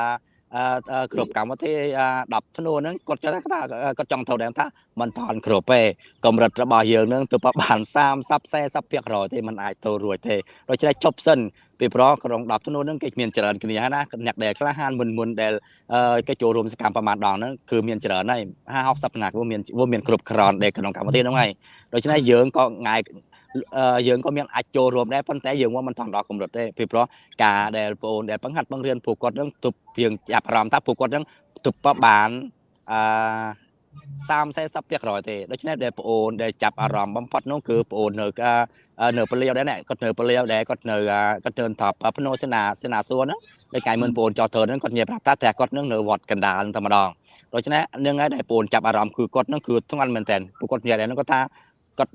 គ្រប់កម្មវិធី10ធ្នូហ្នឹងគាត់គាត់ថាគាត់ចង់ត្រូវដែរថាมันថនគ្រប់ទេកម្រិតរបស់យើងហ្នឹងទៅបាន30 40%ទេมันអាចទៅរួចទេដូច្នេះជប់សិនពីព្រោះក្រុង10ធ្នូហ្នឹងគេមានច្រើនគ្នាណាអ្នកដែលក្លាហានមុនមុនដែលគេចូលរួមសកម្មប្រមាណដងហ្នឹងគឺមានច្រើនហើយ50 60ណាវាមានវាមានគ្រប់ក្រនដែលក្នុងកម្មវិធីហ្នឹងហើយដូច្នេះយើងក៏ងាយ យើងក៏មានអាចចូលរួមដែរប៉ុន្តែយើងមិនថងដល់កម្រិតទេពីព្រោះការដែលបងអូនដែលបង្ហាត់បង្រៀនពួកគាត់នឹងទប់យើងចាប់អារម្មណ៍ថាពួកគាត់នឹងទប់បានអឺ30 40%ទេដូច្នេះដែលបងអូនដែលចាប់អារម្មណ៍បំផុតនោះគឺបងអូននៅនៅពលាវដែរគាត់នៅពលាវដែរគាត់នៅគាត់នៅថប់ភ្នោសេនាសេនាសួរហ្នឹងដោយកាយមិនបងអូនចោះធ្វើហ្នឹងគាត់និយាយប្រាប់ថាតែគាត់នឹងនៅវត្តកណ្ដាលតែម្ដងដូច្នេះនឹងហើយដែលបងអូនចាប់អារម្មណ៍គឺគាត់នឹងគឺធ្ងន់មែនតើពួកគាត់និយាយដែរហ្នឹងគាត់ថា គាត់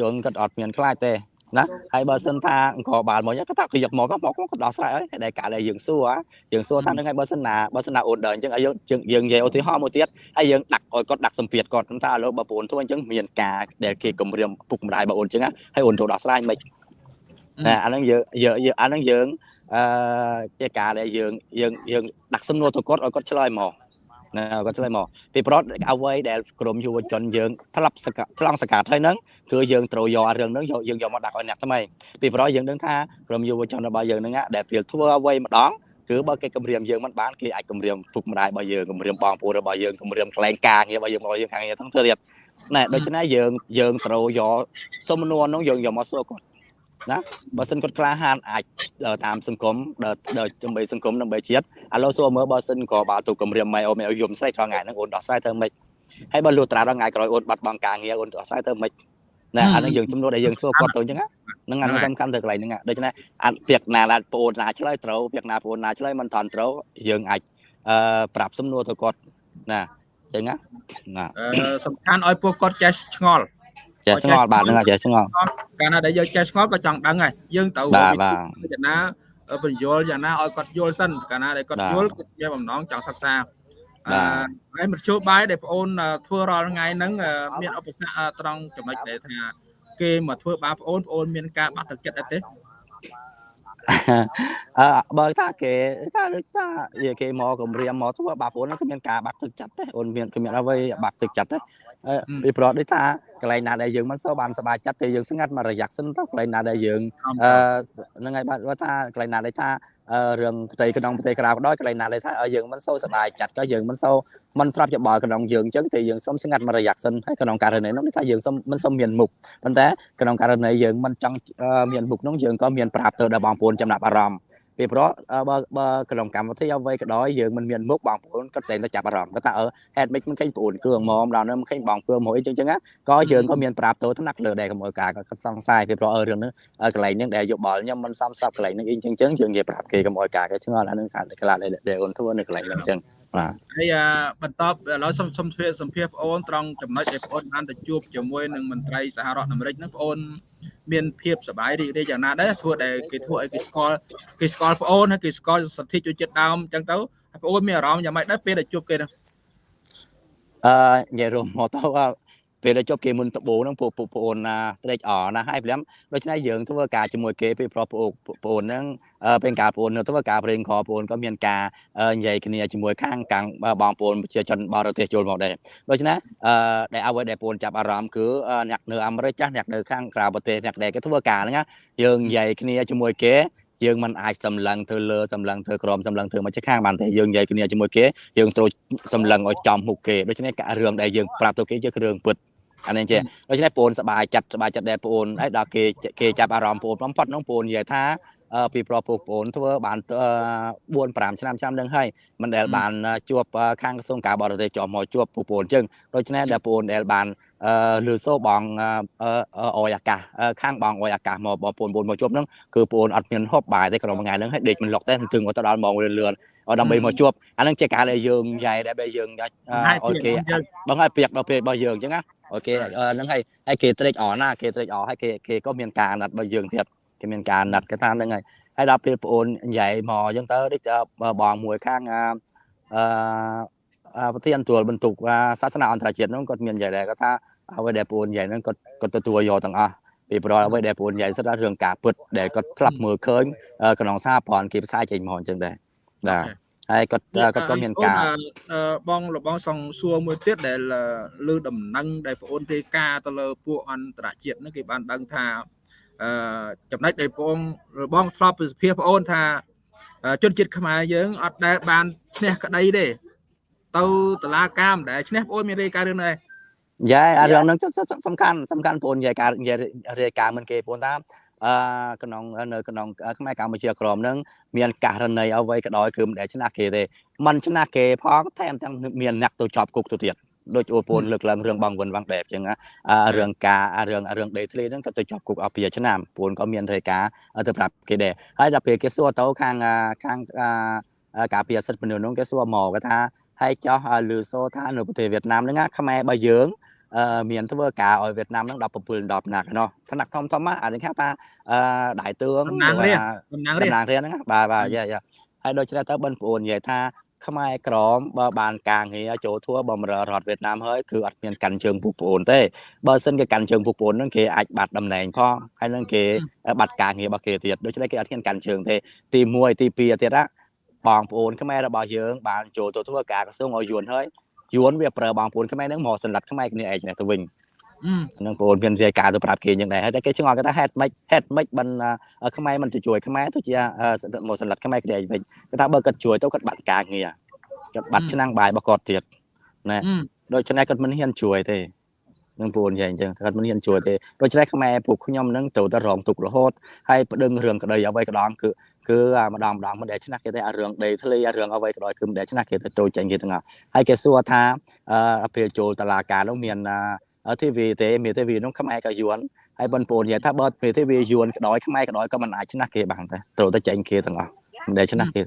ជើងគាត់អត់មានខ្លាចទេណាហើយបើសិនថាអង្គបាលមកគាត់ថាគេយកមកមកគាត់ដោះស្រាយហើយដែលកាលដែលយើងសួរយើងសួរថានឹងហើយបើសិនណាបើសិនណាអូនដើរអញ្ចឹងឲ្យយើងយើងនិយាយឧទាហរណ៍មួយទៀតហើយយើងដាក់ឲ្យគាត់ដាក់សម្ពាធគាត់ថាឥឡូវបើប្អូនធ្វើអញ្ចឹងមានការដែលគេគម្រាមពុកម្ដាយបើអូនអញ្ចឹងហើយអូនចូលដោះស្រាយមិនណាអាហ្នឹងយើងយើងអាហ្នឹងយើងអឺជាការដែលយើងយើងយើងដាក់សំណួរទៅគាត់ឲ្យគាត់ឆ្លើយមកណា គាត់ឆ្លើយមកពីប្រតអ្វីដែលក្រមយុវជនយើងធ្លាប់ឆ្លងសកាត់ហើយហ្នឹងគឺយើងត្រូវយករឿងហ្នឹងយកយើងយកមកដាក់ឲ្យអ្នកថ្មីពីប្រតយើងដឹងថាក្រមយុវជនរបស់យើងហ្នឹងដែលពេលធ្វើអ្វីម្ដងគឺបើគេគម្រាមយើងមិនបានគេអាចគម្រាមពុកម្ដាយរបស់យើងគម្រាមបងប្អូនរបស់យើងគម្រាមខ្លែងការងាររបស់យើងរបស់យើងខាងងារទាំងធ្វើទៀតណែដូច្នេះយើងយើងត្រូវយកសំណួរនោះយើងយកមកសួរគាត់ ណាបើសិនគាត់ក្លាហានអាចតាមសង្គមដល់ដើម្បីសង្គមដើម្បីជាតិឥឡូវសួរមើលបើសិនក៏បើទូគម្រាមម៉ែអូនឲ្យយំស្រីត្រង់ថ្ងៃហ្នឹងអូនដោះស្រាយធ្វើម៉េចហើយបើលុះត្រាដល់ថ្ងៃក្រោយអូនបាត់បង់ការងារអូនដោះស្រាយធ្វើម៉េចណាអានឹងយើងចំនួនដែលយើងសួរគាត់ទៅអញ្ចឹងហ្នឹងអានឹងសំខាន់ទៅកន្លែងហ្នឹងដូច្នេះអាចពាក្យណាដែលបងអូនណាឆ្លើយត្រូវពាក្យណាបងអូនណាឆ្លើយមិនថន់ត្រូវយើងអាចអឺប្រាប់សំណួរទៅគាត់ណាអញ្ចឹងណាសំខាន់ឲ្យពួកគាត់ចេះឆ្ងល់ចេះឆ្ងល់បាទហ្នឹងចេះឆ្ងល់ កាលណាដែលយើងចេះឆ្ងល់ក៏ចង់ដឹងហើយយើងត្រូវបាទបាទយ៉ាងណាបញ្យល់យ៉ាងណាឲ្យគាត់យល់សិនកាលណាដែលគាត់យល់គាត់ជាបំណងចង់សិក្សាអឺហើយមធ្យោបាយដែលបងអូនធ្វើរាល់ថ្ងៃហ្នឹងមានឧបសគ្គត្រង់ចំណុចដែលថាគេមកធ្វើបាបបងអូនបងអូនមានការបាក់ទឹកចិត្តអត់ទេអឺបើថាគេថាថានិយាយគេមកគម្រាមមកធ្វើបាប្អូនគឺមានការបាក់ទឹកចិត្តទេអូនមានគ្មានអ្វីបាក់ទឹកចិត្តទេ ពីព្រោះដូចថាកន្លែងណាដែលយើងមិនសូវបានសប្បាយចិត្តទេយើងស្ងាត់មករយៈសិនទៅកន្លែងណាដែលយើងអឺហ្នឹងហើយបាទថាកន្លែងណាដែលថារឿងផ្ទៃក្នុងផ្ទៃក្រៅក៏ដោយកន្លែងណាដែលថាយើងមិនសូវសប្បាយចិត្តក៏យើងមិនសូវមិនស្រាប់ច្បល់ក្នុងយើងអញ្ចឹងតែយើងសុំស្ងាត់មករយៈសិនហើយក្នុងករណីនោះថាយើងសុំមិនសុំមានមុខប៉ុន្តែក្នុងករណីយើងមិនចង់មានមុខនោះយើងក៏មានប្រាប់ទៅដល់បងប្អូនចំណាប់អារម្មណ៍ ពីព្រោះបើបើក្នុងកម្មវិធីអ្វីក៏ដោយយើងមិនមានមុខបងប្អូនក៏តែតែចាប់អារម្មណ៍គាត់ថាអឺហេតុម៉េចមិនឃើញប្អូនគ្រឿងមកដល់នោះមិនឃើញបងគ្រឿងមកអីចឹងចឹងក៏យើងក៏មានប្រាប់ទៅថ្នាក់លើដែរកុំឲ្យការគាត់សង្ស័យពីព្រោះអឺរឿងនេះកន្លែងនេះដែលយកបល់ខ្ញុំមិនសមស្របកន្លែងនេះអីចឹងចឹងយើងនិយាយប្រាប់គេកុំឲ្យការគេឆ្ងល់អានឹងខាងកន្លែងដែលអូនធ្វើនៅកន្លែងហ្នឹងចឹង បាទហើយបន្តឥឡូវសូមសូមធ្វើសម្ភារបងអូនត្រង់ចំណុចដែលបងអូនបានទៅជួបជាមួយនឹងមន្ត្រីសហរដ្ឋអាមេរិកហ្នឹងបងអូនមានភាពសប្បាយរីករាយយ៉ាងណាដែរធ្វើដែលគេធ្វើឲ្យគេស្គាល់គេស្គាល់ប្អូនហើយគេស្គាល់សទ្ធិជនជាតិដើមអញ្ចឹងទៅប្អូនមានអារម្មណ៍យ៉ាងម៉េចដែរពេលដែលជួបគេហ្នឹងអឺនិយាយរួមមកទៅ ពេលដែលជប់គេមុនដបូងហ្នឹងពួកពួកប្អូនណាត្រេកអរណាហើយព្រមដូច្នេះយើងធ្វើការជាមួយគេពីប្រុសប្អូនប្អូនហ្នឹងពេលការប្អូននៅធ្វើការប្រេងខប្អូនក៏មានការនិយាយគ្នាជាមួយខាងកាំងបងប្អូនប្រជាជនបរទេសចូលមកដែរដូច្នេះអឺដែលអ្វីដែលប្អូនចាប់អារម្មណ៍គឺអ្នកនៅអាមេរិកចាស់អ្នកនៅខាងក្រៅប្រទេសអ្នកដែលគេធ្វើការហ្នឹងយើងនិយាយគ្នាជាមួយគេយើងមិនអាចសម្លឹងធ្វើលើសម្លឹងធ្វើក្រមសម្លឹងធ្វើមកខាងបានទេយើងនិយាយគ្នាជាមួយគេយើងត្រូវសម្លឹងឲ្យចំមុខគេដូច្នេះរឿងដែលយើងប្រាប់ទៅគេជារឿងពិត អានេះចេះដូច្នេះបងសบายចិត្តសบายចិត្តដែរបងហើយដល់គេគេចាប់អារម្មណ៍បងបំផុតនោះបងនិយាយថាពីប្រុសពូប្អូនធ្វើបាន4 5ឆ្នាំឆ្នាំនឹងហើយមិនដែលបានជួបខាងក្រសួងការបរទេសជាប់មកជួបពូប្អូនចឹងដូច្នេះដែលបងដែលបានអឺលឺសូបងអយអាកាសខាងបងអយអាកាសមកបងប្អូនបងមកជួបហ្នឹងគឺបងអត់មានហូបបាយទេក្នុងមួយថ្ងៃហ្នឹងហើយដេកមិនលុកទេถึงទៅដល់ម៉ោងលឿនលឿនដើម្បីមកជួបអាហ្នឹងជាការដែលយើងយ៉ៃដែលយើងឲ្យគេបងឲ្យពាក្យដល់ពេលរបស់យើងអញ្ចឹងណា អូខេហ្នឹងហើយហើយគេត្រេកអរណាគេត្រេកអរហើយគេគេក៏មានការណាត់របស់យើងទៀតគេមានការណាត់គេថាហ្នឹងហើយហើយដល់ពេលប្អូននិយាយមកអញ្ចឹងទៅដូចបងមួយខាងអឺប្រធានទួលបន្ទុកសាសនាអន្តរជាតិហ្នឹងគាត់មាននិយាយដែរគាត់ថាអ្វីដែលប្អូននិយាយហ្នឹងគាត់គាត់ទទួលយកទាំងអស់ពីព្រោះអ្វីដែលប្អូននិយាយសិតថារឿងការពិតដែលគាត់ធ្លាប់មើលឃើញក្នុងសារព័ន្ធគេផ្សាយចេញមកអញ្ចឹងដែរបាទ ហើយគាត់គាត់ក៏មានការបងលបងសងសួរមួយទៀតដែលលើដំណឹងដែលបងអូនទេការទៅលើពួកអន្តរជាតិហ្នឹងគេបានដឹងថាអឺចំណុចដែលបងបងធ្លាប់ពីសភាបងអូនថាជនជាតិខ្មែរយើងអត់ដែលបានឈ្នះក្តីទេទៅតឡាការមិនដែលឈ្នះបងអូនមានរាយការណ៍រឿងនេះយ៉ាអារឿងហ្នឹងសំខាន់សំខាន់បងនិយាយការរាយការណ៍មិនគេបងថា អឺក្នុងនៅក្នុងខ្មែរកម្ពុជាក្រមនឹងមានករណីអ្វីក៏ដោយគឺមិនដែលឆ្នះគេទេมันឆ្នះគេផងថែមទាំងមានអ្នកទៅជាប់គុកទៅទៀតដូចអូពូនលើកឡើងរឿងបងវិនវងដែបចឹងណារឿងការរឿងរឿងដេធ្លីហ្នឹងក៏ទៅជាប់គុកអស់ពីឆ្នាំពូនក៏មានរេការទៅប្រាប់គេដែរហើយដល់ពេលគេសួរទៅខាងខាងការពារសិទ្ធិមនុស្សហ្នឹងគេសួរមកគេថាហើយចោះលឺសូថានៅប្រទេសវៀតណាមហ្នឹងខ្មែរបើយើង មានធ្វើការឲ្យវៀតណាមហ្នឹង17 10ណាក់ណោះថ្នាក់ធំធំអានេះគេថាដៃតឿងតំណាងរាតំណាងរាតំណាងរាហ្នឹងបាទបាទយ៉ាយ៉ាហើយដូច្នេះទៅបិណ្ឌប្អូននិយាយថាខ្មែរក្រមបើបានការងារចូលធัวបំរើរដ្ឋវៀតណាមហើយគឺអត់មានកាន់ជើងពុកប្អូនទេបើសិនគេកាន់ជើងពុកប្អូនហ្នឹងគេអាចបាត់តំណែងផងហើយនឹងគេបាត់ការងាររបស់គេទៀតដូច្នេះគេអត់ហ៊ានកាន់ជើងទេទី1ទី2ទៀតណាបងប្អូនខ្មែររបស់យើងបានចូលទៅធ្វើការក្រសួងឲ្យយួនហើយ យួនវាប្រើបងប្អូនខ្មែរហ្នឹងមកសម្លាប់ខ្មែរគ្នាឯងទៅវិញនឹងបងប្អូនមានរាយការណ៍ទៅប្រាប់គេយ៉ាងដែរហើយគេឆ្ងល់គេថាហេតុម៉េចហេតុម៉េចបានខ្មែរមិនទៅជួយខ្មែរទៅជាមកសម្លាប់ខ្មែរគ្នាឯងវិញគេថាបើគាត់ជួយទៅគាត់បាត់ការងារគាត់បាត់ឆ្នាំងបាយរបស់គាត់ទៀតណាដូច្នេះគាត់មិនហ៊ានជួយទេនឹងពូនយ៉ាងអញ្ចឹងគាត់មិនហ៊ានជួយទេដូច្នេះខ្មែរពួកខ្ញុំនឹងទៅតែរងទុករហូតហើយប្តឹងរឿងក្តីអ្វីក៏ដល់គឺ គឺម្ដងម្ដងមិនដែលឆ្នះគេទេអារឿងដីធ្លីអារឿងអ្វីក៏ដោយគឺមិនដែលឆ្នះគេទៅចូលចេញគេទាំងអស់ហើយគេសួរថាអពេលចូលតឡាការនោះមានធីវីទេមានធីវីនោះខ្មែរក៏យួនហើយបងប្អូននិយាយថាបើមានធីវីយួនក៏ដោយខ្មែរក៏ដោយក៏មិនអាចឆ្នះគេបានទេត្រូវតែចេញគេទាំងអស់មិនដែលឆ្នះគេ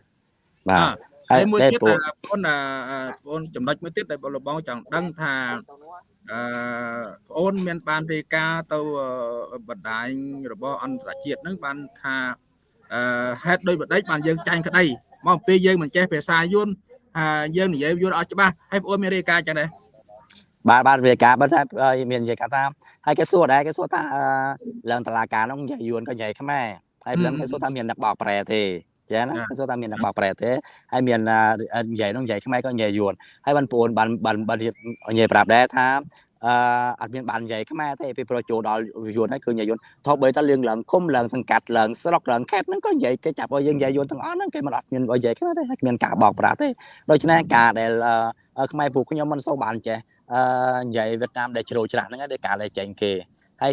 បាទហើយមួយទៀតបងប្អូនចំណុចមួយទៀតដែលបងបងចង់ដឹងថាអឺបងអូនមានបានរាយការណ៍ទៅបណ្ដាញរបស់អន្តរជាតិហ្នឹងបានថាអឺ ហេតុដោយបដិចបានយើងចាញ់ក្តីមកពេលយើងមិនចេះភាសាយួនហើយយើងនិយាយយួនអត់ច្បាស់ហើយបងអូនមានរាយការណ៍ចឹងដែរបាទបាទរាយការណ៍បើថាមាននិយាយថាហើយគេសួរដែរគេសួរថាឡើងតឡាការនោះនិយាយយួនក៏និយាយខ្មែរហើយព្រមគេសួរថាមានអ្នកបកប្រែទេចាណាគេសួរថាមានអ្នកបកប្រែទេហើយមាននិយាយនោះនិយាយខ្មែរក៏និយាយយួនហើយបងប្អូនបានបានបាននិយាយប្រាប់ដែរថា អឺអត់មានបាននិយាយខ្មែរទេពីប្រចូលដល់យួនហើយគឺនិយាយយួនថោបីតរឿងឡើងគុំឡើងសង្កាត់ឡើងស្រុកឡើងខេត្តហ្នឹងក៏និយាយគេចាប់ឲ្យយើងនិយាយយួនទាំងអស់ហ្នឹងគេមិនអត់មាននិយាយខ្មែរទេហើយគ្មានការបោកប្រាស់ទេដូច្នេះការដែលខ្មែរពួកខ្ញុំមិនសូវបានចេះអឺនិយាយវៀតណាមដែលជ្រោច្រាស់ហ្នឹងឯងការដែលចេញគេហើយ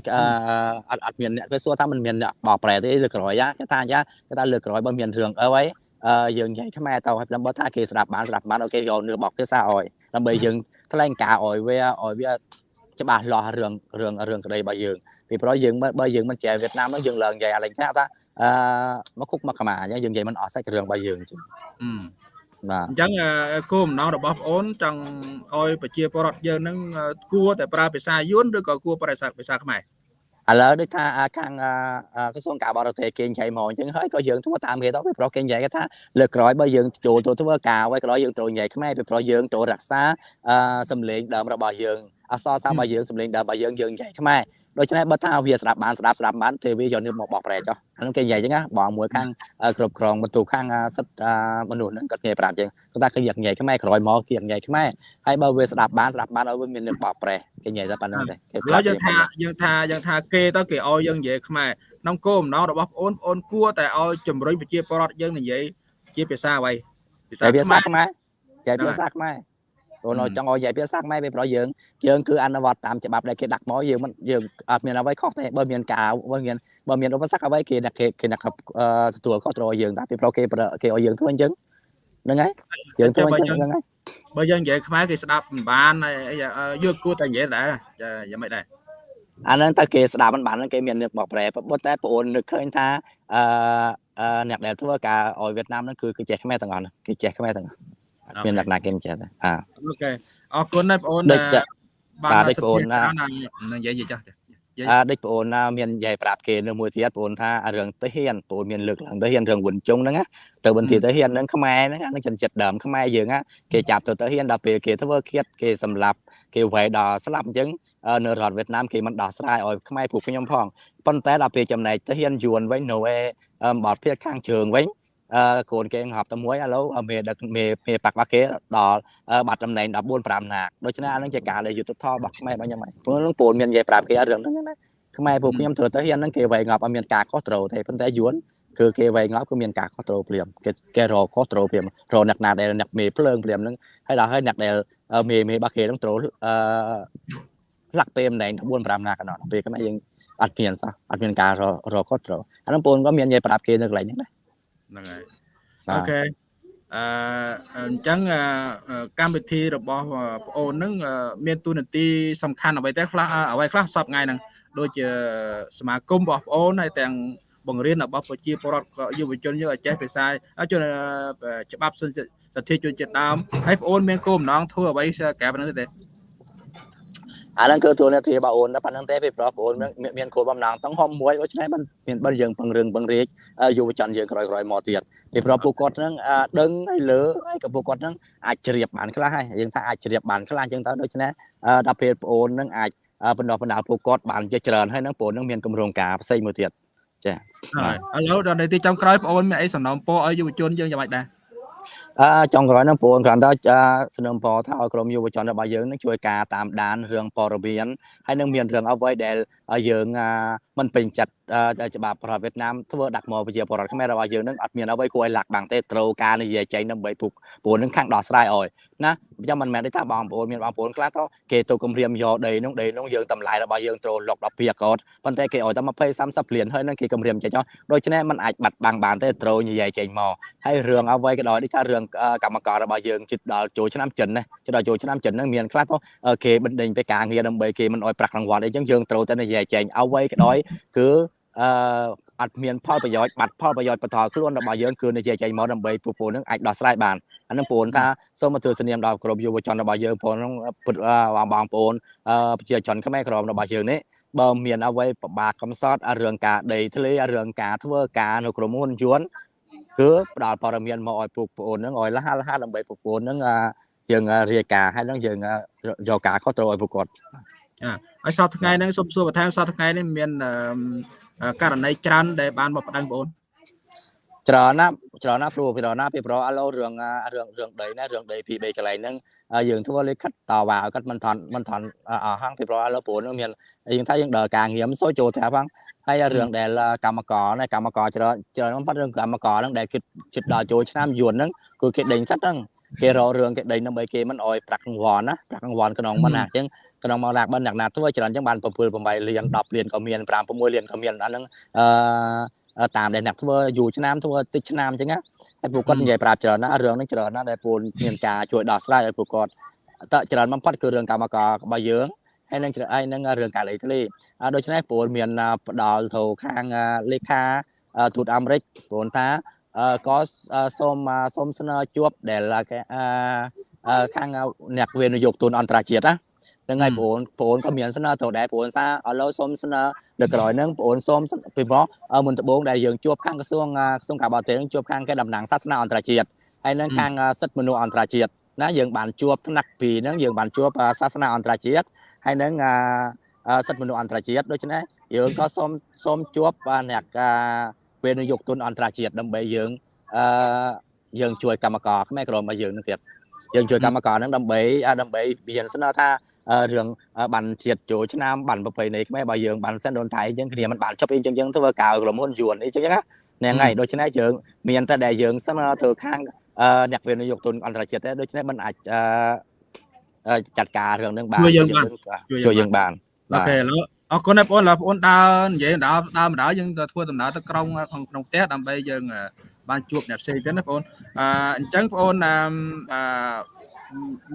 អត់អត់មានអ្នកគេសួរថាมันមានអ្នកបោកប្រែទេលើក្រោយយ៉ាគេថាយ៉ាគេថាលើក្រោយបើមានរឿងអីហើយអឺយើងនិយាយខ្មែរទៅហើយដើម្បីថាគេស្ដាប់បានស្ដាប់បានអូខេយកនឿបោកភាសាអោយដើម្បីយើង ថ្លែងការអោយវាអោយវាច្បាស់លាស់រឿងរឿងរឿងក្តីរបស់យើងពីព្រោះយើងបើយើងមិនចេះវៀតណាមនោះយើងឡើងនិយាយអាឡែងថាថាអឺមកគុកមកកម្មាអញ្ចឹងយើងនិយាយមិនអស់សាច់រឿងរបស់យើងអញ្ចឹងបាទអញ្ចឹងគោលបំណងរបស់បងអូនចង់ឲ្យប្រជាពលរដ្ឋយើងនឹងគួរតែប្រើភាសាយួនឬក៏គួរប្រើភាសាខ្មែរ ឥឡូវដូចថាខាងក្រសួងការបរទេសគេនិយាយមកអញ្ចឹងហើយក៏យើងធ្វើតាមគេទៅពីព្រោះគេនិយាយថាលើក្រោយបើយើងចូលទៅធ្វើការហើយក្រោយយើងត្រូវនិយាយខ្មែរពីព្រោះយើងត្រូវរក្សាសម្លេងដើមរបស់យើងអសរសាស្ត្ររបស់យើងសម្លេងដើមរបស់យើងយើងនិយាយខ្មែរ ដូច្នេះបើថាវាស្ដាប់បានស្ដាប់ស្ដាប់បានទេវាយកនេះមកបកប្រែចុះអានោះគេនិយាយអញ្ចឹងណាបងមួយខាងគ្រប់គ្រងបន្ទូខាងសិទ្ធមនុស្សហ្នឹងគាត់និយាយប្រាប់អញ្ចឹងគាត់ថាគេយកនិយាយខ្មែរក្រោយមកគេនិយាយខ្មែរហើយបើវាស្ដាប់បានស្ដាប់បានឲ្យវាមាននឹងបកប្រែគេនិយាយតែប៉ុណ្្នឹងទេគេឥឡូវយើងថាយើងថាយើងថាគេទៅគេឲ្យយើងនិយាយខ្មែរក្នុងគោលបំណងរបស់បងប្អូនគួរតែឲ្យជំរុញប្រជាពលរដ្ឋយើងនិយាយជាភាសាអ្វីភាសាខ្មែរចែកភាសាខ្មែរ អូនចង់ឲ្យនិយាយភាសាខ្មែរវាប្រយើងយើងគឺអនុវត្តតាមច្បាប់ដែលគេដាក់មកយើងមិនយើងអត់មានអ្វីខុសទេបើមានការបើមានបើមានឧបសគ្គអ្វីគេអ្នកគេគេអ្នកទទួលខុសត្រូវយើងតែពីព្រោះគេគេឲ្យយើងធ្វើអញ្ចឹងហ្នឹងហើយយើងធ្វើអញ្ចឹងហ្នឹងហើយបើយើងនិយាយខ្មែរគេស្ដាប់មិនបានយកគួរតែនិយាយដែរយ៉ាងម៉េចដែរអាហ្នឹងតើគេស្ដាប់មិនបានគេមាននឹកបកប្រែប៉ុន្តែបងអូននឹកឃើញថាអឺអ្នកដែលធ្វើការឲ្យវៀតណាមហ្នឹងគឺគេចេះខ្មែរទាំងអស់គេចេះខ្មែរទាំងអស់ មានលក្ខណៈគេចេះទេអាអូខេអរគុណណាស់បងអូនបាទដូចបងអូនណានិយាយចាស់អើដូចបងអូនណាមាននិយាយប្រាប់គេនៅមួយទៀតបងអូនថារឿងទៅហ៊ានបងអូនមានលើកឡើងទៅហ៊ានរឿងវិនជុងហ្នឹងណាទៅបន្ទាទៅហ៊ានហ្នឹងខ្មែរហ្នឹងហ្នឹងចិនចិត្តដើមខ្មែរយើងណាគេចាប់ទៅទៅហ៊ានដល់ពេលគេធ្វើឃាតគេសម្លាប់គេវាយដល់ស្លាប់អញ្ចឹងនៅរដ្ឋវៀតណាមគេមិនដោះស្រាយឲ្យខ្មែរពួកខ្ញុំផងប៉ុន្តែដល់ពេលចំណែកទៅហ៊ានយួនវិញនៅឯបតភៀតខាងជើងវិញអឺ កូនគេងាប់តែមួយឥឡូវមេដឹកមេមេបាក់បាក់គេដល់បាត់តំណែង14 5ណាកដូច្នេះអានឹងជាការដែលយុទ្ធធម៌របស់ខ្មែររបស់ខ្ញុំហើយព្រោះនឹងពូនមាននិយាយប្រាប់គេរឿងហ្នឹងណាខ្មែរពួកខ្ញុំធ្វើទៅហ៊ានហ្នឹងគេវាយងាប់អត់មានការខុសត្រូវទេប៉ុន្តែយួនគឺគេវាយងាប់គឺមានការខុសត្រូវព្រាមគេគេរកខុសត្រូវព្រាមរកអ្នកណាដែលអ្នកមេភ្លើងព្រាមហ្នឹងហើយដល់ហើយអ្នកដែលមេមេរបស់គេហ្នឹងត្រូវអឺផ្លាក់ពេលម្ដង14 5ណាកណ្ដោពេលខ្មែរយើងអត់មានសោះអត់មានការរកខុសត្រូវអានោះពូនក៏មាននិយាយប្រាប់គេនៅកន្លែងហ្នឹងដែរ ហ្នឹងហើយអូខេអឺអញ្ចឹងកម្មវិធីរបស់ប្អូននឹងមានទូនាទីសំខាន់អ្វីទេខ្លះអ្វីខ្លះសពថ្ងៃហ្នឹងដូចជាសមាគមរបស់ប្អូនហើយទាំងបង្រៀនរបស់ប្រជាពលរដ្ឋយុវជនយើងឲ្យចេះភាសាជនច្បាប់សិទ្ធិជនជាតិដើមហើយប្អូនមានគោលបំណងធ្វើអ្វីក្រៅពីនោះទេ អាហ្នឹងគឺទួលនាទីរបស់អូនតែប៉ុណ្្នឹងទេពីព្រោះអូនមានគោលបំណងទាំងហមមួយដូច្នេះมันមានបើយើងពង្រឹងពង្រីកយុវជនយើងក្រោយក្រោយមកទៀតពីព្រោះពួកគាត់ហ្នឹងដឹងហើយលើហើយក៏ពួកគាត់ហ្នឹងអាចជ្រាបបានខ្លះហើយយើងថាអាចជ្រាបបានខ្លះអញ្ចឹងទៅដូច្នេះដល់ពេលប្អូនហ្នឹងអាចបណ្ដោះបណ្ដាលពួកគាត់បានជាច្រើនហើយហ្នឹងប្អូនហ្នឹងមានគម្រោងការផ្សេងមួយទៀតចាឥឡូវដល់នាទីចុងក្រោយប្អូនមានអីសំណូមពរឲ្យយុវជនយើងយ៉ាងម៉េចដែរ អឺចុងក្រោយហ្នឹងបងគ្រាន់តែសំណុំពរថាឲ្យក្រុមយុវជនរបស់យើងនឹងជួយការតាមដានរឿងព័ត៌មានហើយនឹងមានរឿងអ្វីដែលយើង មិនពេញចិត្តច្បាប់ប្រទេសវៀតណាមធ្វើដាក់មកប្រជាពលរដ្ឋខ្មែររបស់យើងនឹងអត់មានអ្វីគួរឲ្យលាក់បាំងទេត្រូវការនិយាយចេញដើម្បីពុកពួកនឹងខាងដោះស្រាយឲ្យណាខ្ញុំមិនមែនទេថាបងប្អូនមានបងប្អូនខ្លះទៅគេទៅគម្រាមយកដីនោះដីនោះយើងតម្លៃរបស់យើងត្រូវលុកដល់ពីកោតប៉ុន្តែគេឲ្យតែ20 30លានហើយនឹងគេគម្រាមចេញចោលដូច្នេះมันអាចបាត់បាំងបានទេត្រូវនិយាយចេញមកហើយរឿងអ្វីក៏ដោយដូចថារឿងកម្មកររបស់យើងជិតដល់ចូលឆ្នាំចិនណាជិតដល់ចូលឆ្នាំចិនហ្នឹងមានខ្លះទៅគេបណ្ដេញទៅការងារដើម្បីគេមិនអោយប្រាក់រង្វាន់អីចឹងយើងត្រូវតែនិយាយចេញអ្វីក៏ដោយគឺអឺអត់មានផលប្រយោជន៍បាត់ផលប្រយោជន៍បន្តខ្លួនរបស់យើងគឺនិយាយចេញមកដើម្បីពពូនឹងអាចដោះស្រាយបានអានឹងបងថាសូមមកធ្វើសនាមដល់ក្រុមយុវជនរបស់យើងបងនឹងបងប្អូនប្រជាជនខ្មែរក្រុមរបស់យើងនេះបើមានអ្វីប្របាកកំសត់រឿងការដីធ្លេរឿងការធ្វើការនៅក្រុមហ៊ុនយួនគឺផ្ដល់ព័ត៌មានមកឲ្យពួកប្អូននឹងឲ្យលះលះដើម្បីពួកប្អូននឹងយើងរាយការណ៍ហើយនឹងយើងយកការខុសត្រូវឲ្យពួកគាត់ ឲ្យសពថ្ងៃហ្នឹងសូមសួរបន្ថែមសពថ្ងៃនេះមានករណីច្រើនដែលបានមកប្តឹងបងអូនច្រើនណាស់ច្រើនណាស់ព្រោះពីណាពីប្រអឡូរឿងរឿងរឿងដីណារឿងដីពី3កន្លែងហ្នឹងយើងធ្វើលេខិតតវ៉ាឲ្យគាត់មិនថន់មិនថន់អស់ហាងពីប្រអឡូព្រោះនឹងមានយើងថាយើងដើរការងារមិនសូវចូលត្រាប់ផងហើយរឿងដែលកម្មករណាកម្មករច្រើនច្រើនបំផុតរឿងកម្មករហ្នឹងដែលគិតគិតដល់ចូលឆ្នាំយួនហ្នឹងគឺគេដេញសិតហ្នឹងគេរករឿងគេដេញដើម្បីគេមិនអោយប្រាក់រង្វាន់ណាប្រាក់រង្វាន់ក្នុងមិនណាអញ្ចឹង ក្នុងមកឡាក់បានអ្នកណាធ្វើច្រើនអញ្ចឹងបាន7 8លាន10លានក៏មាន5 6លានក៏មានអាហ្នឹងអឺតាមដែលអ្នកធ្វើយូរឆ្នាំធ្វើតិចឆ្នាំអញ្ចឹងណាហើយពួកគាត់និយាយប្រាប់ច្រើនណារឿងហ្នឹងច្រើនណាដែលពួកមានការជួយដោះស្រាយឲ្យពួកគាត់តើច្រើនបំផុតគឺរឿងកម្មកររបស់យើងហើយនឹងហើយនឹងរឿងការលេខធ្លីដូច្នេះពលមានផ្ដាល់ទៅខាងលេខាទូតអាមេរិកព្រោះថាក៏សូមសូមស្នើជួបដែលខាងអ្នកវិនិយោគទុនអន្តរជាតិណា ហ្នឹងហើយបងប្អូនក៏មានស្នើទៅដែរបងថាឥឡូវសូមស្នើនៅក្រោយហ្នឹងបងសូមពីព្រោះមុនដំបូងដែលយើងជួបខាងក្រសួងក្រសួងការបរទេសជួបខាងគេតំណាងសាសនាអន្តរជាតិហើយនឹងខាងសិទ្ធិមនុស្សអន្តរជាតិណាយើងបានជួបថ្នាក់ពីហ្នឹងយើងបានជួបសាសនាអន្តរជាតិហើយនឹងសិទ្ធិមនុស្សអន្តរជាតិដូច្នេះយើងក៏សូមសូមជួបអ្នកវិនិយោគទុនអន្តរជាតិដើម្បីយើងអឺយើងជួយកម្មករខ្មែរក្រុមរបស់យើងនឹងទៀតយើងជួយកម្មករហ្នឹងដើម្បីដើម្បីមានស្នើថា រឿងបានជាតិចូលឆ្នាំបានប្រពៃណីខ្មែររបស់យើងបានសិនដូនថៃអញ្ចឹងគ្នាមិនបានចប់អីអញ្ចឹងធ្វើកៅក្រុមហ៊ុនយួនអីអញ្ចឹងណាហ្នឹងហើយដូច្នេះយើងមានតែដែលយើងស្នើទៅខាងអ្នកវិនិយោគទុនអន្តរជាតិទេដូច្នេះមិនអាចចាត់ការរឿងហ្នឹងបានជួយយើងបានជួយយើងបានអូខេឥឡូវអរគុណបងប្អូនបងប្អូនដើរនិយាយដើរដើរម្ដងយើងទៅធ្វើដំណើរទៅក្រុងក្នុងផ្ទះដើម្បីយើងបានជួបអ្នកផ្សេងទៀតណាបងប្អូនអអញ្ចឹងបងប្អូនអឺ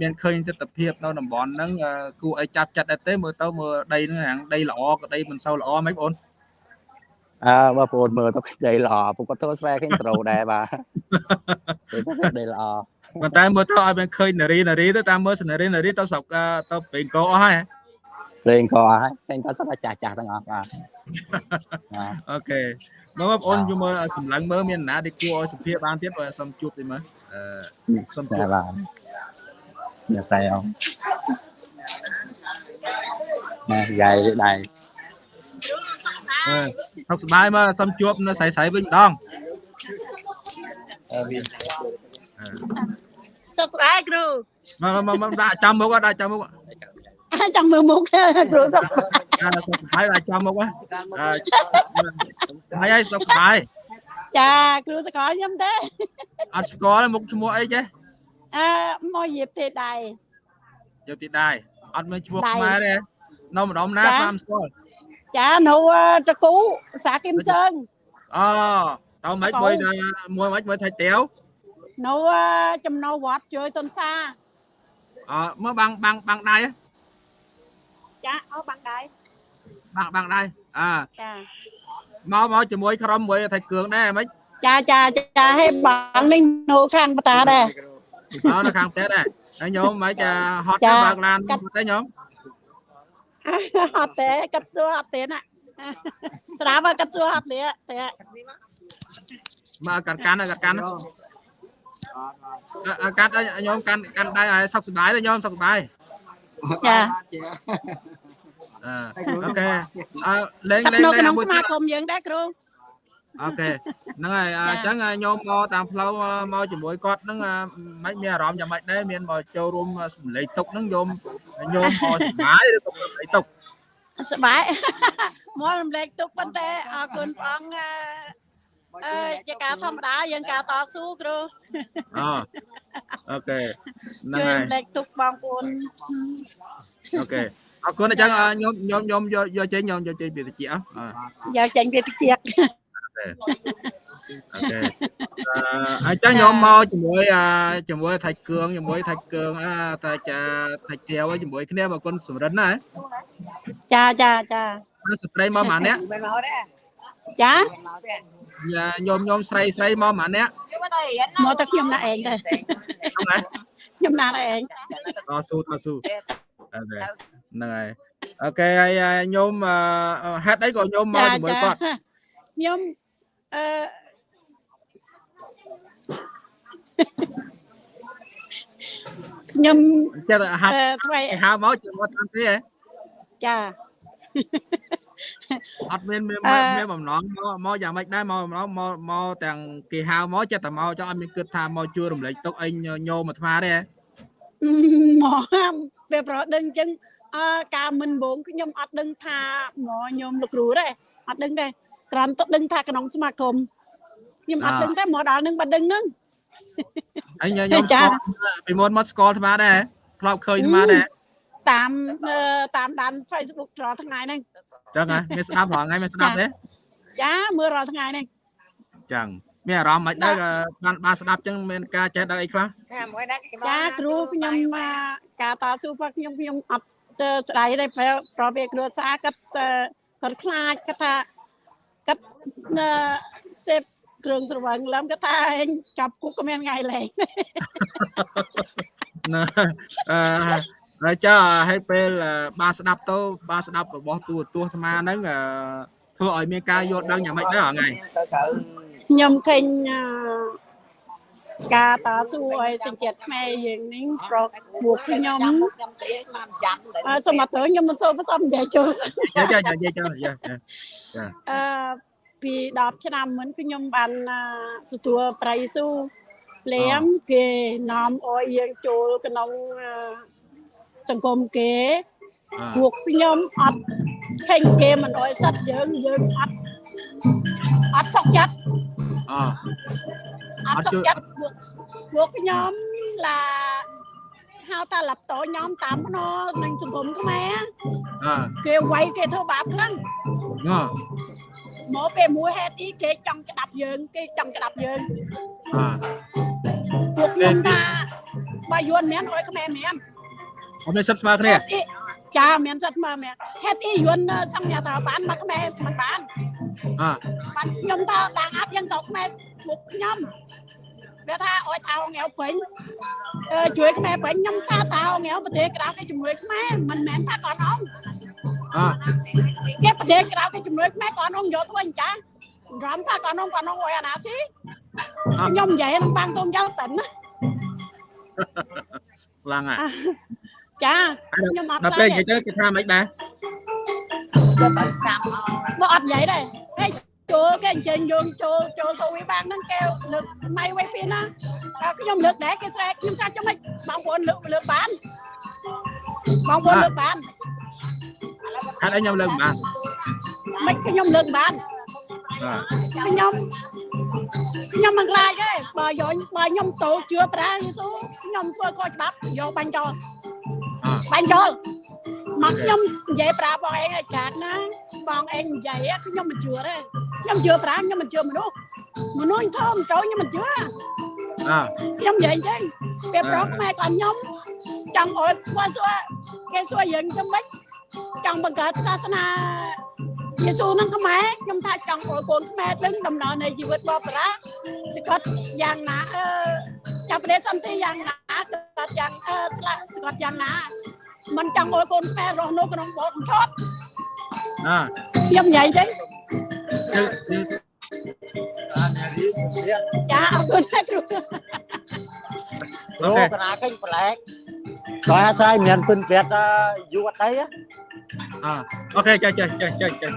មានឃើញទស្សនភាពនៅតំបន់ហ្នឹងគួរឲ្យចាប់ចិត្តដែរទេមើលទៅមើលដីហ្នឹងហាងដីល្អក៏ដីមិនសូវល្អហ្មងបងប្អូនអើបងប្អូនមើលទៅដីល្អពួកគាត់ធ្វើស្រែឃើញត្រូដែរបាទគេថាដីល្អប៉ុន្តែមើលទៅឲ្យមានឃើញនារីនារីទៅតាមមើលនារីនារីទៅស្រុកទៅពេញកអស់ហើយព្រេងក៏ហើយឃើញថាសឹកចាស់ចាស់ទាំងអស់បាទអូខេបងប្អូនជួយមើលសម្លឹងមើលមានណាដែលគួរឲ្យសុភាបានទៀតបើសុំជួបតិចមើលអឺសុំជួបបាទអ្ន កតែអងណាយាយដៃអឺសុខសប្បាយមើលសុំជួបនៅស្រីស្រីវិញម្ដងអឺសុខសប្បាយគ្រូមកមកដាក់ចាំមុខដាក់ចាំមុខចង់មើលមុខគ្រូសុខអាសុខបាយដាក់ចាំមុខហើយហើយសុខបាយចាគ្រូសកលខ្ញុំទេអត់ស្គាល់មុខឈ្មោះអីចេះ អឺមកយាបទេដៃយាបទេដៃអត់មានឈ្មោះខ្មែរទេនៅម្ដុំណាតាមស្គាល់ចានៅតកូសាគឹមសើងអូតើមិនមួយមួយមិនមួយថៃតាវនៅចំណោវត្តជួយតុនសាអឺមើលបាំងបាំងបាំងដៃចាអូបាំងដៃបាំងបាំងដៃអើចាមកមកជាមួយក្រុមមួយថៃគ្រឿងដែរហ្មងចាចាចាឲ្យបាំងនេះនៅខាងបតាដែរ អើនៅខាងផ្ទះដែរហើយញោមមិនចាហត់ទៅបើកឡានទេញោមអត់ទេកាត់ជួអត់ទេណាត្រាំកាត់ជួអត់លៀទេមកកាត់កាន់កាត់កាន់កាត់ញោមកាន់កាន់ដៃឲ្យសុខសប្បាយទេញោមសុខសប្បាយចាអូខេអឺលេងលេងនៅក្នុងសមាគមយើងដែរគ្រូ អូខេហ្នឹងហើយអញ្ចឹងញោមមកតាមផ្លូវមកជាមួយគាត់ហ្នឹងមិនមានអារម្មណ៍យ៉ាងម៉េចដែរមានមកចូលរួមសម្លេងទុកហ្នឹងញោមញោមមកសុបាយឬក៏សម្លេងទុកសុបាយមករំលែកទុកប៉ុន្តែអរគុណព្រះអង្គអឺជាការធម្មតាយើងការតស៊ូគ្រូអូអូខេហ្នឹងហើយរំលែកទុកបងប្អូនអូខេអរគុណអញ្ចឹងញោមញោមញោមយកយកចេញញោមយកចេញពីតិចអយកចេញពីតិច អូខេអញ្ចឹងខ្ញុំមកជាមួយជាមួយថៃគឿងជាមួយថៃគឿងតែចាថៃទាវជាមួយគ្នាបងគុណសំរិនណាចាចាចាស្ត្រីមកម៉ាអ្នកចាញោមញោមស្រីស្រីមកម៉ាអ្នកមកតែខ្ញុំដាក់ឯងទៅខ្ញុំដាក់ឯងតស៊ូតស៊ូអូខេហ្នឹងហើយអូខេហើយញោមហេតុអីក៏ញោមមកជាមួយគាត់ខ្ញុំ អឺខ្ញុំចិត្តហាត់ថ្មីហៅមកជាមួយតាមទេហ៎ចាអត់មានមានអឺមានបំណងមកមកយ៉ាងម៉េចដែរមកបំណងមកមកទាំងគេហៅមកចិត្តតែមកចង់អត់មានគិតថាមកជួយរំលែកទុកអីញញោមអាត្មាទេហ៎មកពេលប្រដឹងអញ្ចឹងអើការមិនវងខ្ញុំអត់ដឹងថាមកខ្ញុំលោកគ្រូទេអត់ដឹងទេ គ្រាន់តែដឹងថាក្នុងសមាគមខ្ញុំអត់ដឹងទេមកដល់នឹងបាត់ដឹងហ្នឹងអីញញោមចាស្គាល់ពីមុនមកស្គាល់អាត្មាដែរធ្លាប់ឃើញអាត្មាដែរតាមអឺតាមដាន Facebook រាល់ថ្ងៃហ្នឹងចឹងហ៎មានស្ដាប់រាល់ថ្ងៃមានស្ដាប់ទេចាមើលរាល់ថ្ងៃហ្នឹងចឹងមានអារម្មណ៍មិនដែរក៏បានបានស្ដាប់ចឹងមានការចេះដឹងអីខ្លះចាគ្រូខ្ញុំអាការតស៊ូរបស់ខ្ញុំខ្ញុំអត់ទៅស្ដាយទេប្រប្រវាគ្រួសារគាត់អឺគាត់ខ្លាចគាត់ថា គាត់អឺសេពគ្រឿងស្រវឹងឡំគាត់ថាឯងចាប់គុកក៏មានថ្ងៃលែងណាអឺហើយចុះឲ្យពេលអឺបានស្ដាប់ទៅបានស្ដាប់របស់ទូរទស្សន៍អាត្មាហ្នឹងអឺធ្វើឲ្យមានការយល់ដឹងយ៉ាងម៉េចដែរថ្ងៃខ្ញុំឃើញអឺ ការតស៊ូឲ្យសញ្ជាតិខ្មែរយើងនេះប្រកពួកខ្ញុំអឺសូមអត់ទៅខ្ញុំមិនសូវប្រសំនិយាយចូលចាចាចាចាចាចាចាអឺពី10ឆ្នាំមុនខ្ញុំបានអឺទទួលប្រៃស៊ូលៀមគេនាំអោយយើងចូលក្នុងអឺសង្គមគេពួកខ្ញុំអត់ឃើញគេមិនអោយសិតយើងយើងអត់អត់ចុកចិត្តអឺ អត់ចុកចិត្តពួកពួកខ្ញុំឡាហៅថាឡាប់តោញោមតាមភ្នរនឹងសង្គមខ្មែរអឺគេវាយគេធ្វើបាបខ្លាំងអឺមកពេលមួយហេតុអីគេចង់ក្តាប់យើង គេចង់ក្តាប់យើងអឺពួកខ្ញុំថាបើយួនមានអុយខ្មែរមានអត់មានសិទ្ធស្មើគ្នាហេតុអីចាមានសិទ្ធមើលមែនហេតុអីយួនសង្ញាថាបានមកខ្មែរមិនបានអឺបានខ្ញុំថាតាំងអាប់យើងទៅខ្មែរពួកខ្ញុំ វាថាអុយថាងាវពេញអឺជួយខ្មែរពេញខ្ញុំថាតាងាវប្រទេសក្រៅគេជំនួយខ្មែរមិនមែនថាកូនអងអឺគេប្រទេសក្រៅគេជំនួយខ្មែរកូនអងយកធ្វើអញ្ចារំថាកូនអងកូនអងអុយអាណាស៊ីខ្ញុំនិយាយនឹងបាំងតុំយ៉ាងតិនណាខ្លាំងហ่ะចាខ្ញុំអត់ដល់ពេលនិយាយទៅគេថាមិនដែរមកអត់និយាយដែរហេ ចូលគេអញ្ជើញយើងចូលចូលទៅវាបាំងហ្នឹងគេលើកម៉ៃវៃពីណាតែខ្ញុំលើកដែរគេស្រែកខ្ញុំថាចាំមិនបងប្អូនលើកលើកបានបងប្អូនលើកបានហេតុអីខ្ញុំលើកមិនបានមិនខ្ញុំលើកបានអឺខ្ញុំខ្ញុំមិនខ្លាចទេបើយកបើខ្ញុំទៅជឿប្រាយេស៊ូខ្ញុំធ្វើខុសច្បាប់យកបាញ់ចោលអឺបាញ់ចោល មកខ្ញុំនិយាយប្រាប់បងឯងឲ្យចាត់ណាបងឯងនិយាយខ្ញុំមិនជឿទេខ្ញុំជឿប្រាខ្ញុំមិនជឿមនុស្សមនុស្សធំចូលខ្ញុំមិនជឿអឺខ្ញុំនិយាយអញ្ចឹងពេលប្រុសខ្មែរក៏ខ្ញុំចង់អោយគាត់សួរគេសួរយើងទៅមិនចង់បង្កើតសាសនាយេស៊ូនឹងខ្មែរខ្ញុំថាចង់អោយកូនខ្មែរដឹងដំណើរនៃជីវិតបបរាសកត់យ៉ាងណាអឺចាប់ប្រទេសសន្តិយ៉ាងណាគាត់យ៉ាងអឺស្លាកសកត់យ៉ាងណា មិនចង់អោយកូនខ្មែររស់នៅក្នុងបោកឆត់អឺខ្ញុំនិយាយអញ្ចឹងគឺគឺចាអរគុណណាស់គ្រូគ្រូកណាចេញប្លែកដោយអាស្រ័យមានពិនព្រាត់យូរអត់ទៅអឺអូខេចេះចេះចេះចេះចេះ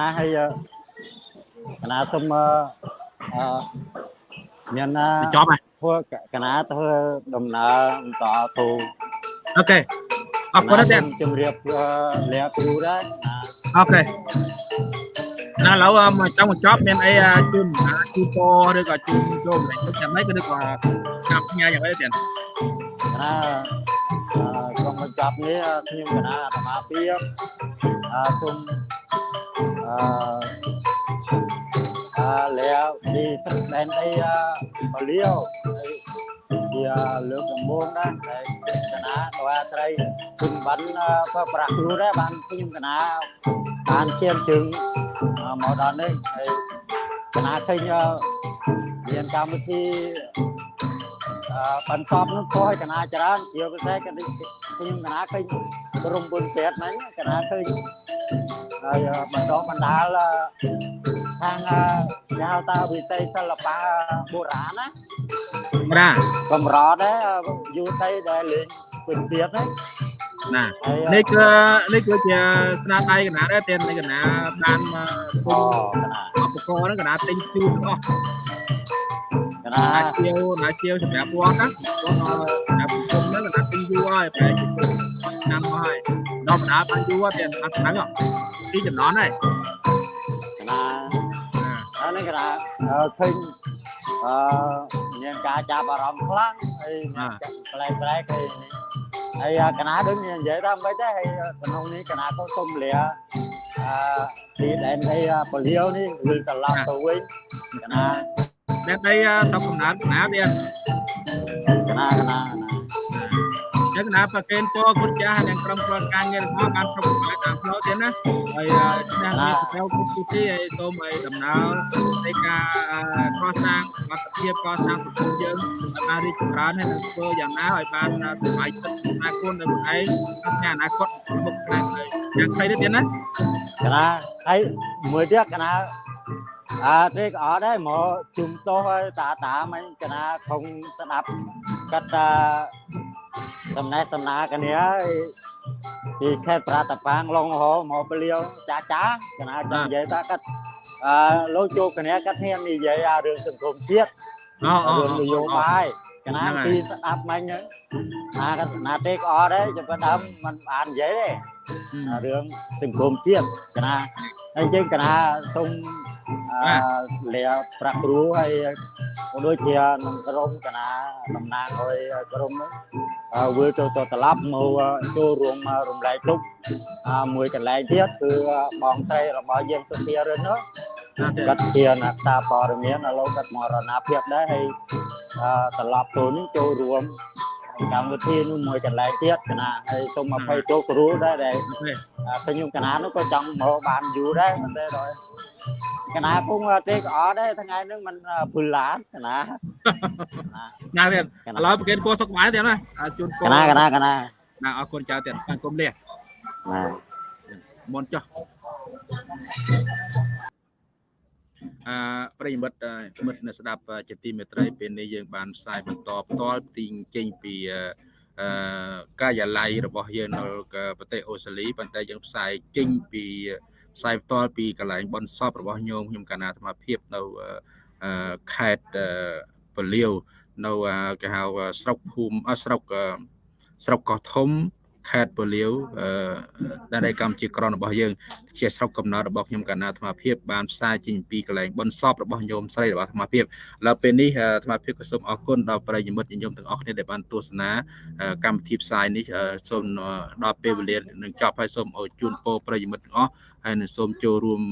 ណាហើយកណាសុំអឺអឺមានណាចប់ហើយធ្វើកណាធ្វើដំណើរបន្តទៅអូខេអរគុណណាស់ទៀតជំរាបលាគ្រូដែរណាអូខេណាឥឡូវមកចង់បញ្ចប់មានអីជូនជូនពរឬក៏ជូនចូលម្លេចទឹកចាំម៉េចក៏ឬក៏តាមផ្ញើយ៉ាងไรទៀតកណាអឺក្រុមបញ្ចប់នេះខ្ញុំកណាអាត្មាភាពអឺសូម អឺអឺលាពីស្រុកដែនដីបលៀវជាលើកដំបូងដែរតែកណាក៏អាស្រ័យគុណបានក៏ប្រាក់គ្រូដែរបានខ្ញុំកណាបានជៀមជើងមកដល់នេះហើយកណាឃើញមានកម្មវិធីអឺបន្សពនឹងខុសឲ្យកណាច្រើនជាពិសេសក៏ ខ្ញុំកណាឃើញក្រុមបុណ្យពេទ្យហ្នឹងកណាឃើញហើយបណ្ដុះបណ្ដាលខាងគេហៅថាវិស័យសិល្បៈបុរាណណាម្រាកំរត់ដែរយូរទៅដែលលេងពិនទៀតហ្នឹងណាហើយនេះគឺនេះគឺជាស្នាដៃកណាដែរទៀតនេះកណាបានមកអូកណាឧបករណ៍ហ្នឹងកណាទិញជូនទាំងអស់ កណាណាជាវណាជាវសម្រាប់វត្តណាវត្តសម្រាប់គុំហ្នឹងកណាទិញយូរហើយប្រហែលជាឆ្នាំហើយដល់បណ្ដាបានយូរទៀតបានហ្នឹងទីចំណន់ហើយកណាហើយនេះកណាអឺឃើញអឺមានការចាប់អារម្មណ៍ខ្លាំងហើយមានប្លែកប្លែកហើយហើយកណាដូចនិយាយថាមិនដែរហើយក្នុងនេះកណាក៏សុំលាអឺទីដែនដីពលាវនេះវិលត្រឡប់ទៅវិញកណា តែដីស្រុកកំណើតកណាទៀតកណាកណាកណាចឹងកណាប្រកេនពរគុណចាស់និងក្រុមគ្រួសារការងាររបស់បានគ្រប់គ្រងតាមផ្លូវទៀតណាហើយឆ្នាំនេះទៅគុំទីទីហើយសូមឲ្យដំណើរនៃការកសាងវត្តភាពកសាងសង្គមយើងឲ្យបានរីកចម្រើនហើយនឹងធ្វើយ៉ាងណាឲ្យបានសុខចិត្តអនាគតនៅខ្លួនឯងក្នុងអនាគតមុខខាងទៅយ៉ាងខ្លីទៅទៀតណាកណាហើយមួយទៀតកណា អាត្រេកអត់ដែរមកជុំតោះហើយតាតាមិញកណាខំស្ដាប់កាត់តាសំណេះសំណាកគ្នាហើយពីខេត្តប្រាតប៉ាងឡុងហោមកពលាវចាចាកណាចង់និយាយថាកាត់អឺលោកជោគគ្នាកាត់ធាននិយាយអារឿងសង្គមជាតិអូអូរឿងនយោបាយកណាពីស្ដាប់មិញហ្នឹងអាកណាត្រេកអត់ដែរចាំបើដើមមិនបាននិយាយទេរឿងសង្គមជាតិកណាហើយអញ្ចឹងកណាសូម អឺលាប្រាក់គ្រូហើយក៏ដូចជានឹងក្រុមកណាតំណាងឲ្យក្រុមនោះវិលចូលទៅត្រឡប់មកចូលរួមរំលែកទុកមួយកន្លែងទៀតគឺបងស្រីរបស់យើងសុភារិននោះគាត់ជាអ្នកសារព័ត៌មានឥឡូវគាត់មរណភាពដែរហើយត្រឡប់ទៅនេះចូលរួមកម្មវិធីនោះមួយកន្លែងទៀតកណាហើយសូមអភ័យទោសគ្រូដែរដែលខ្ញុំកណានោះក៏ចង់មកបានយូរដែរតែដល់ កណាពងទេក៏អត់ដែរថ្ងៃហ្នឹងมันភុលឡានកណាញ៉ាទៀតឥឡូវប្រកេតគោសុខបាយទៀតណាជូនគោកណាកណាកណាណាអរគុណចៅទៀតបានគុំលះណាមុនចុះអឺប្រិយមិត្តមិត្តនៅស្ដាប់ជាទីមេត្រីពេលនេះយើងបានផ្សាយបន្តផ្ទាល់ទីចេញពីអឺការិយាល័យរបស់យើងនៅប្រទេសអូស្ត្រាលីប៉ុន្តែយើងផ្សាយចេញពី ផ្សាយផ្ទាល់ពីកន្លែងបនសពរបស់ញោមខ្ញុំកណាអាត្មាភាពនៅខេត្តពលាវនៅគេហៅស្រុកភូមិស្រុកស្រុកកោះធំខេត្តពលាវដែលកម្ពុជាក្រនរបស់យើងជាស្រុកកំណើតរបស់ខ្ញុំកណាអាត្មាភាពបានផ្សាយចេញពីកន្លែងបនសពរបស់ញោមស្រីរបស់អាត្មាភាពឥឡូវពេលនេះអាត្មាភាពក៏សូមអរគុណដល់ប្រិយមិត្តញោមទាំងអស់គ្នាដែលបានទស្សនាកម្មវិធីផ្សាយនេះសូមដល់ពេលវេលានឹងចប់ហើយសូមឲ្យជូនពរប្រិយមិត្តទាំងអស់ហើយនឹងសូមចូលរួម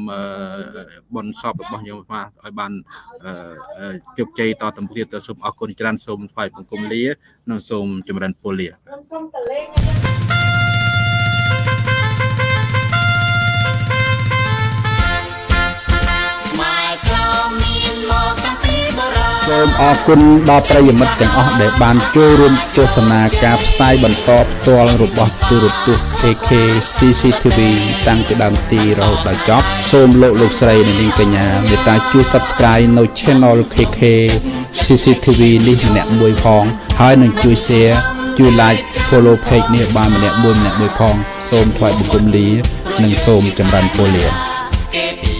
បនសពរបស់ញោមអាឲ្យបានជោគជ័យតទៅមុខទៀតសូមអរគុណច្រើនសូមថ្វាយបង្គំលា និងសូមចម្រើនពរលាសូមតលេង សូមអរគុណដល់ប្រិយមិត្តទាំងអស់ដែលបានចូលរួមទស្សនាការផ្សាយបន្តផ្ទាល់របស់ទូរទស្សន៍ AK CCTV តាំងពីដើមទីរហូតដល់ចប់សូមលោកលោកស្រីនិងនាងកញ្ញាមេត្តាជួយ Subscribe នៅ Channel KK CCTV នេះម្នាក់មួយផងហើយនឹងជួយ Share ជួយ Like Follow Page នេះបានម្នាក់មួយម្នាក់មួយផង សូមថ្លែងបង្គំលា និងសូមចម្រើនពរលា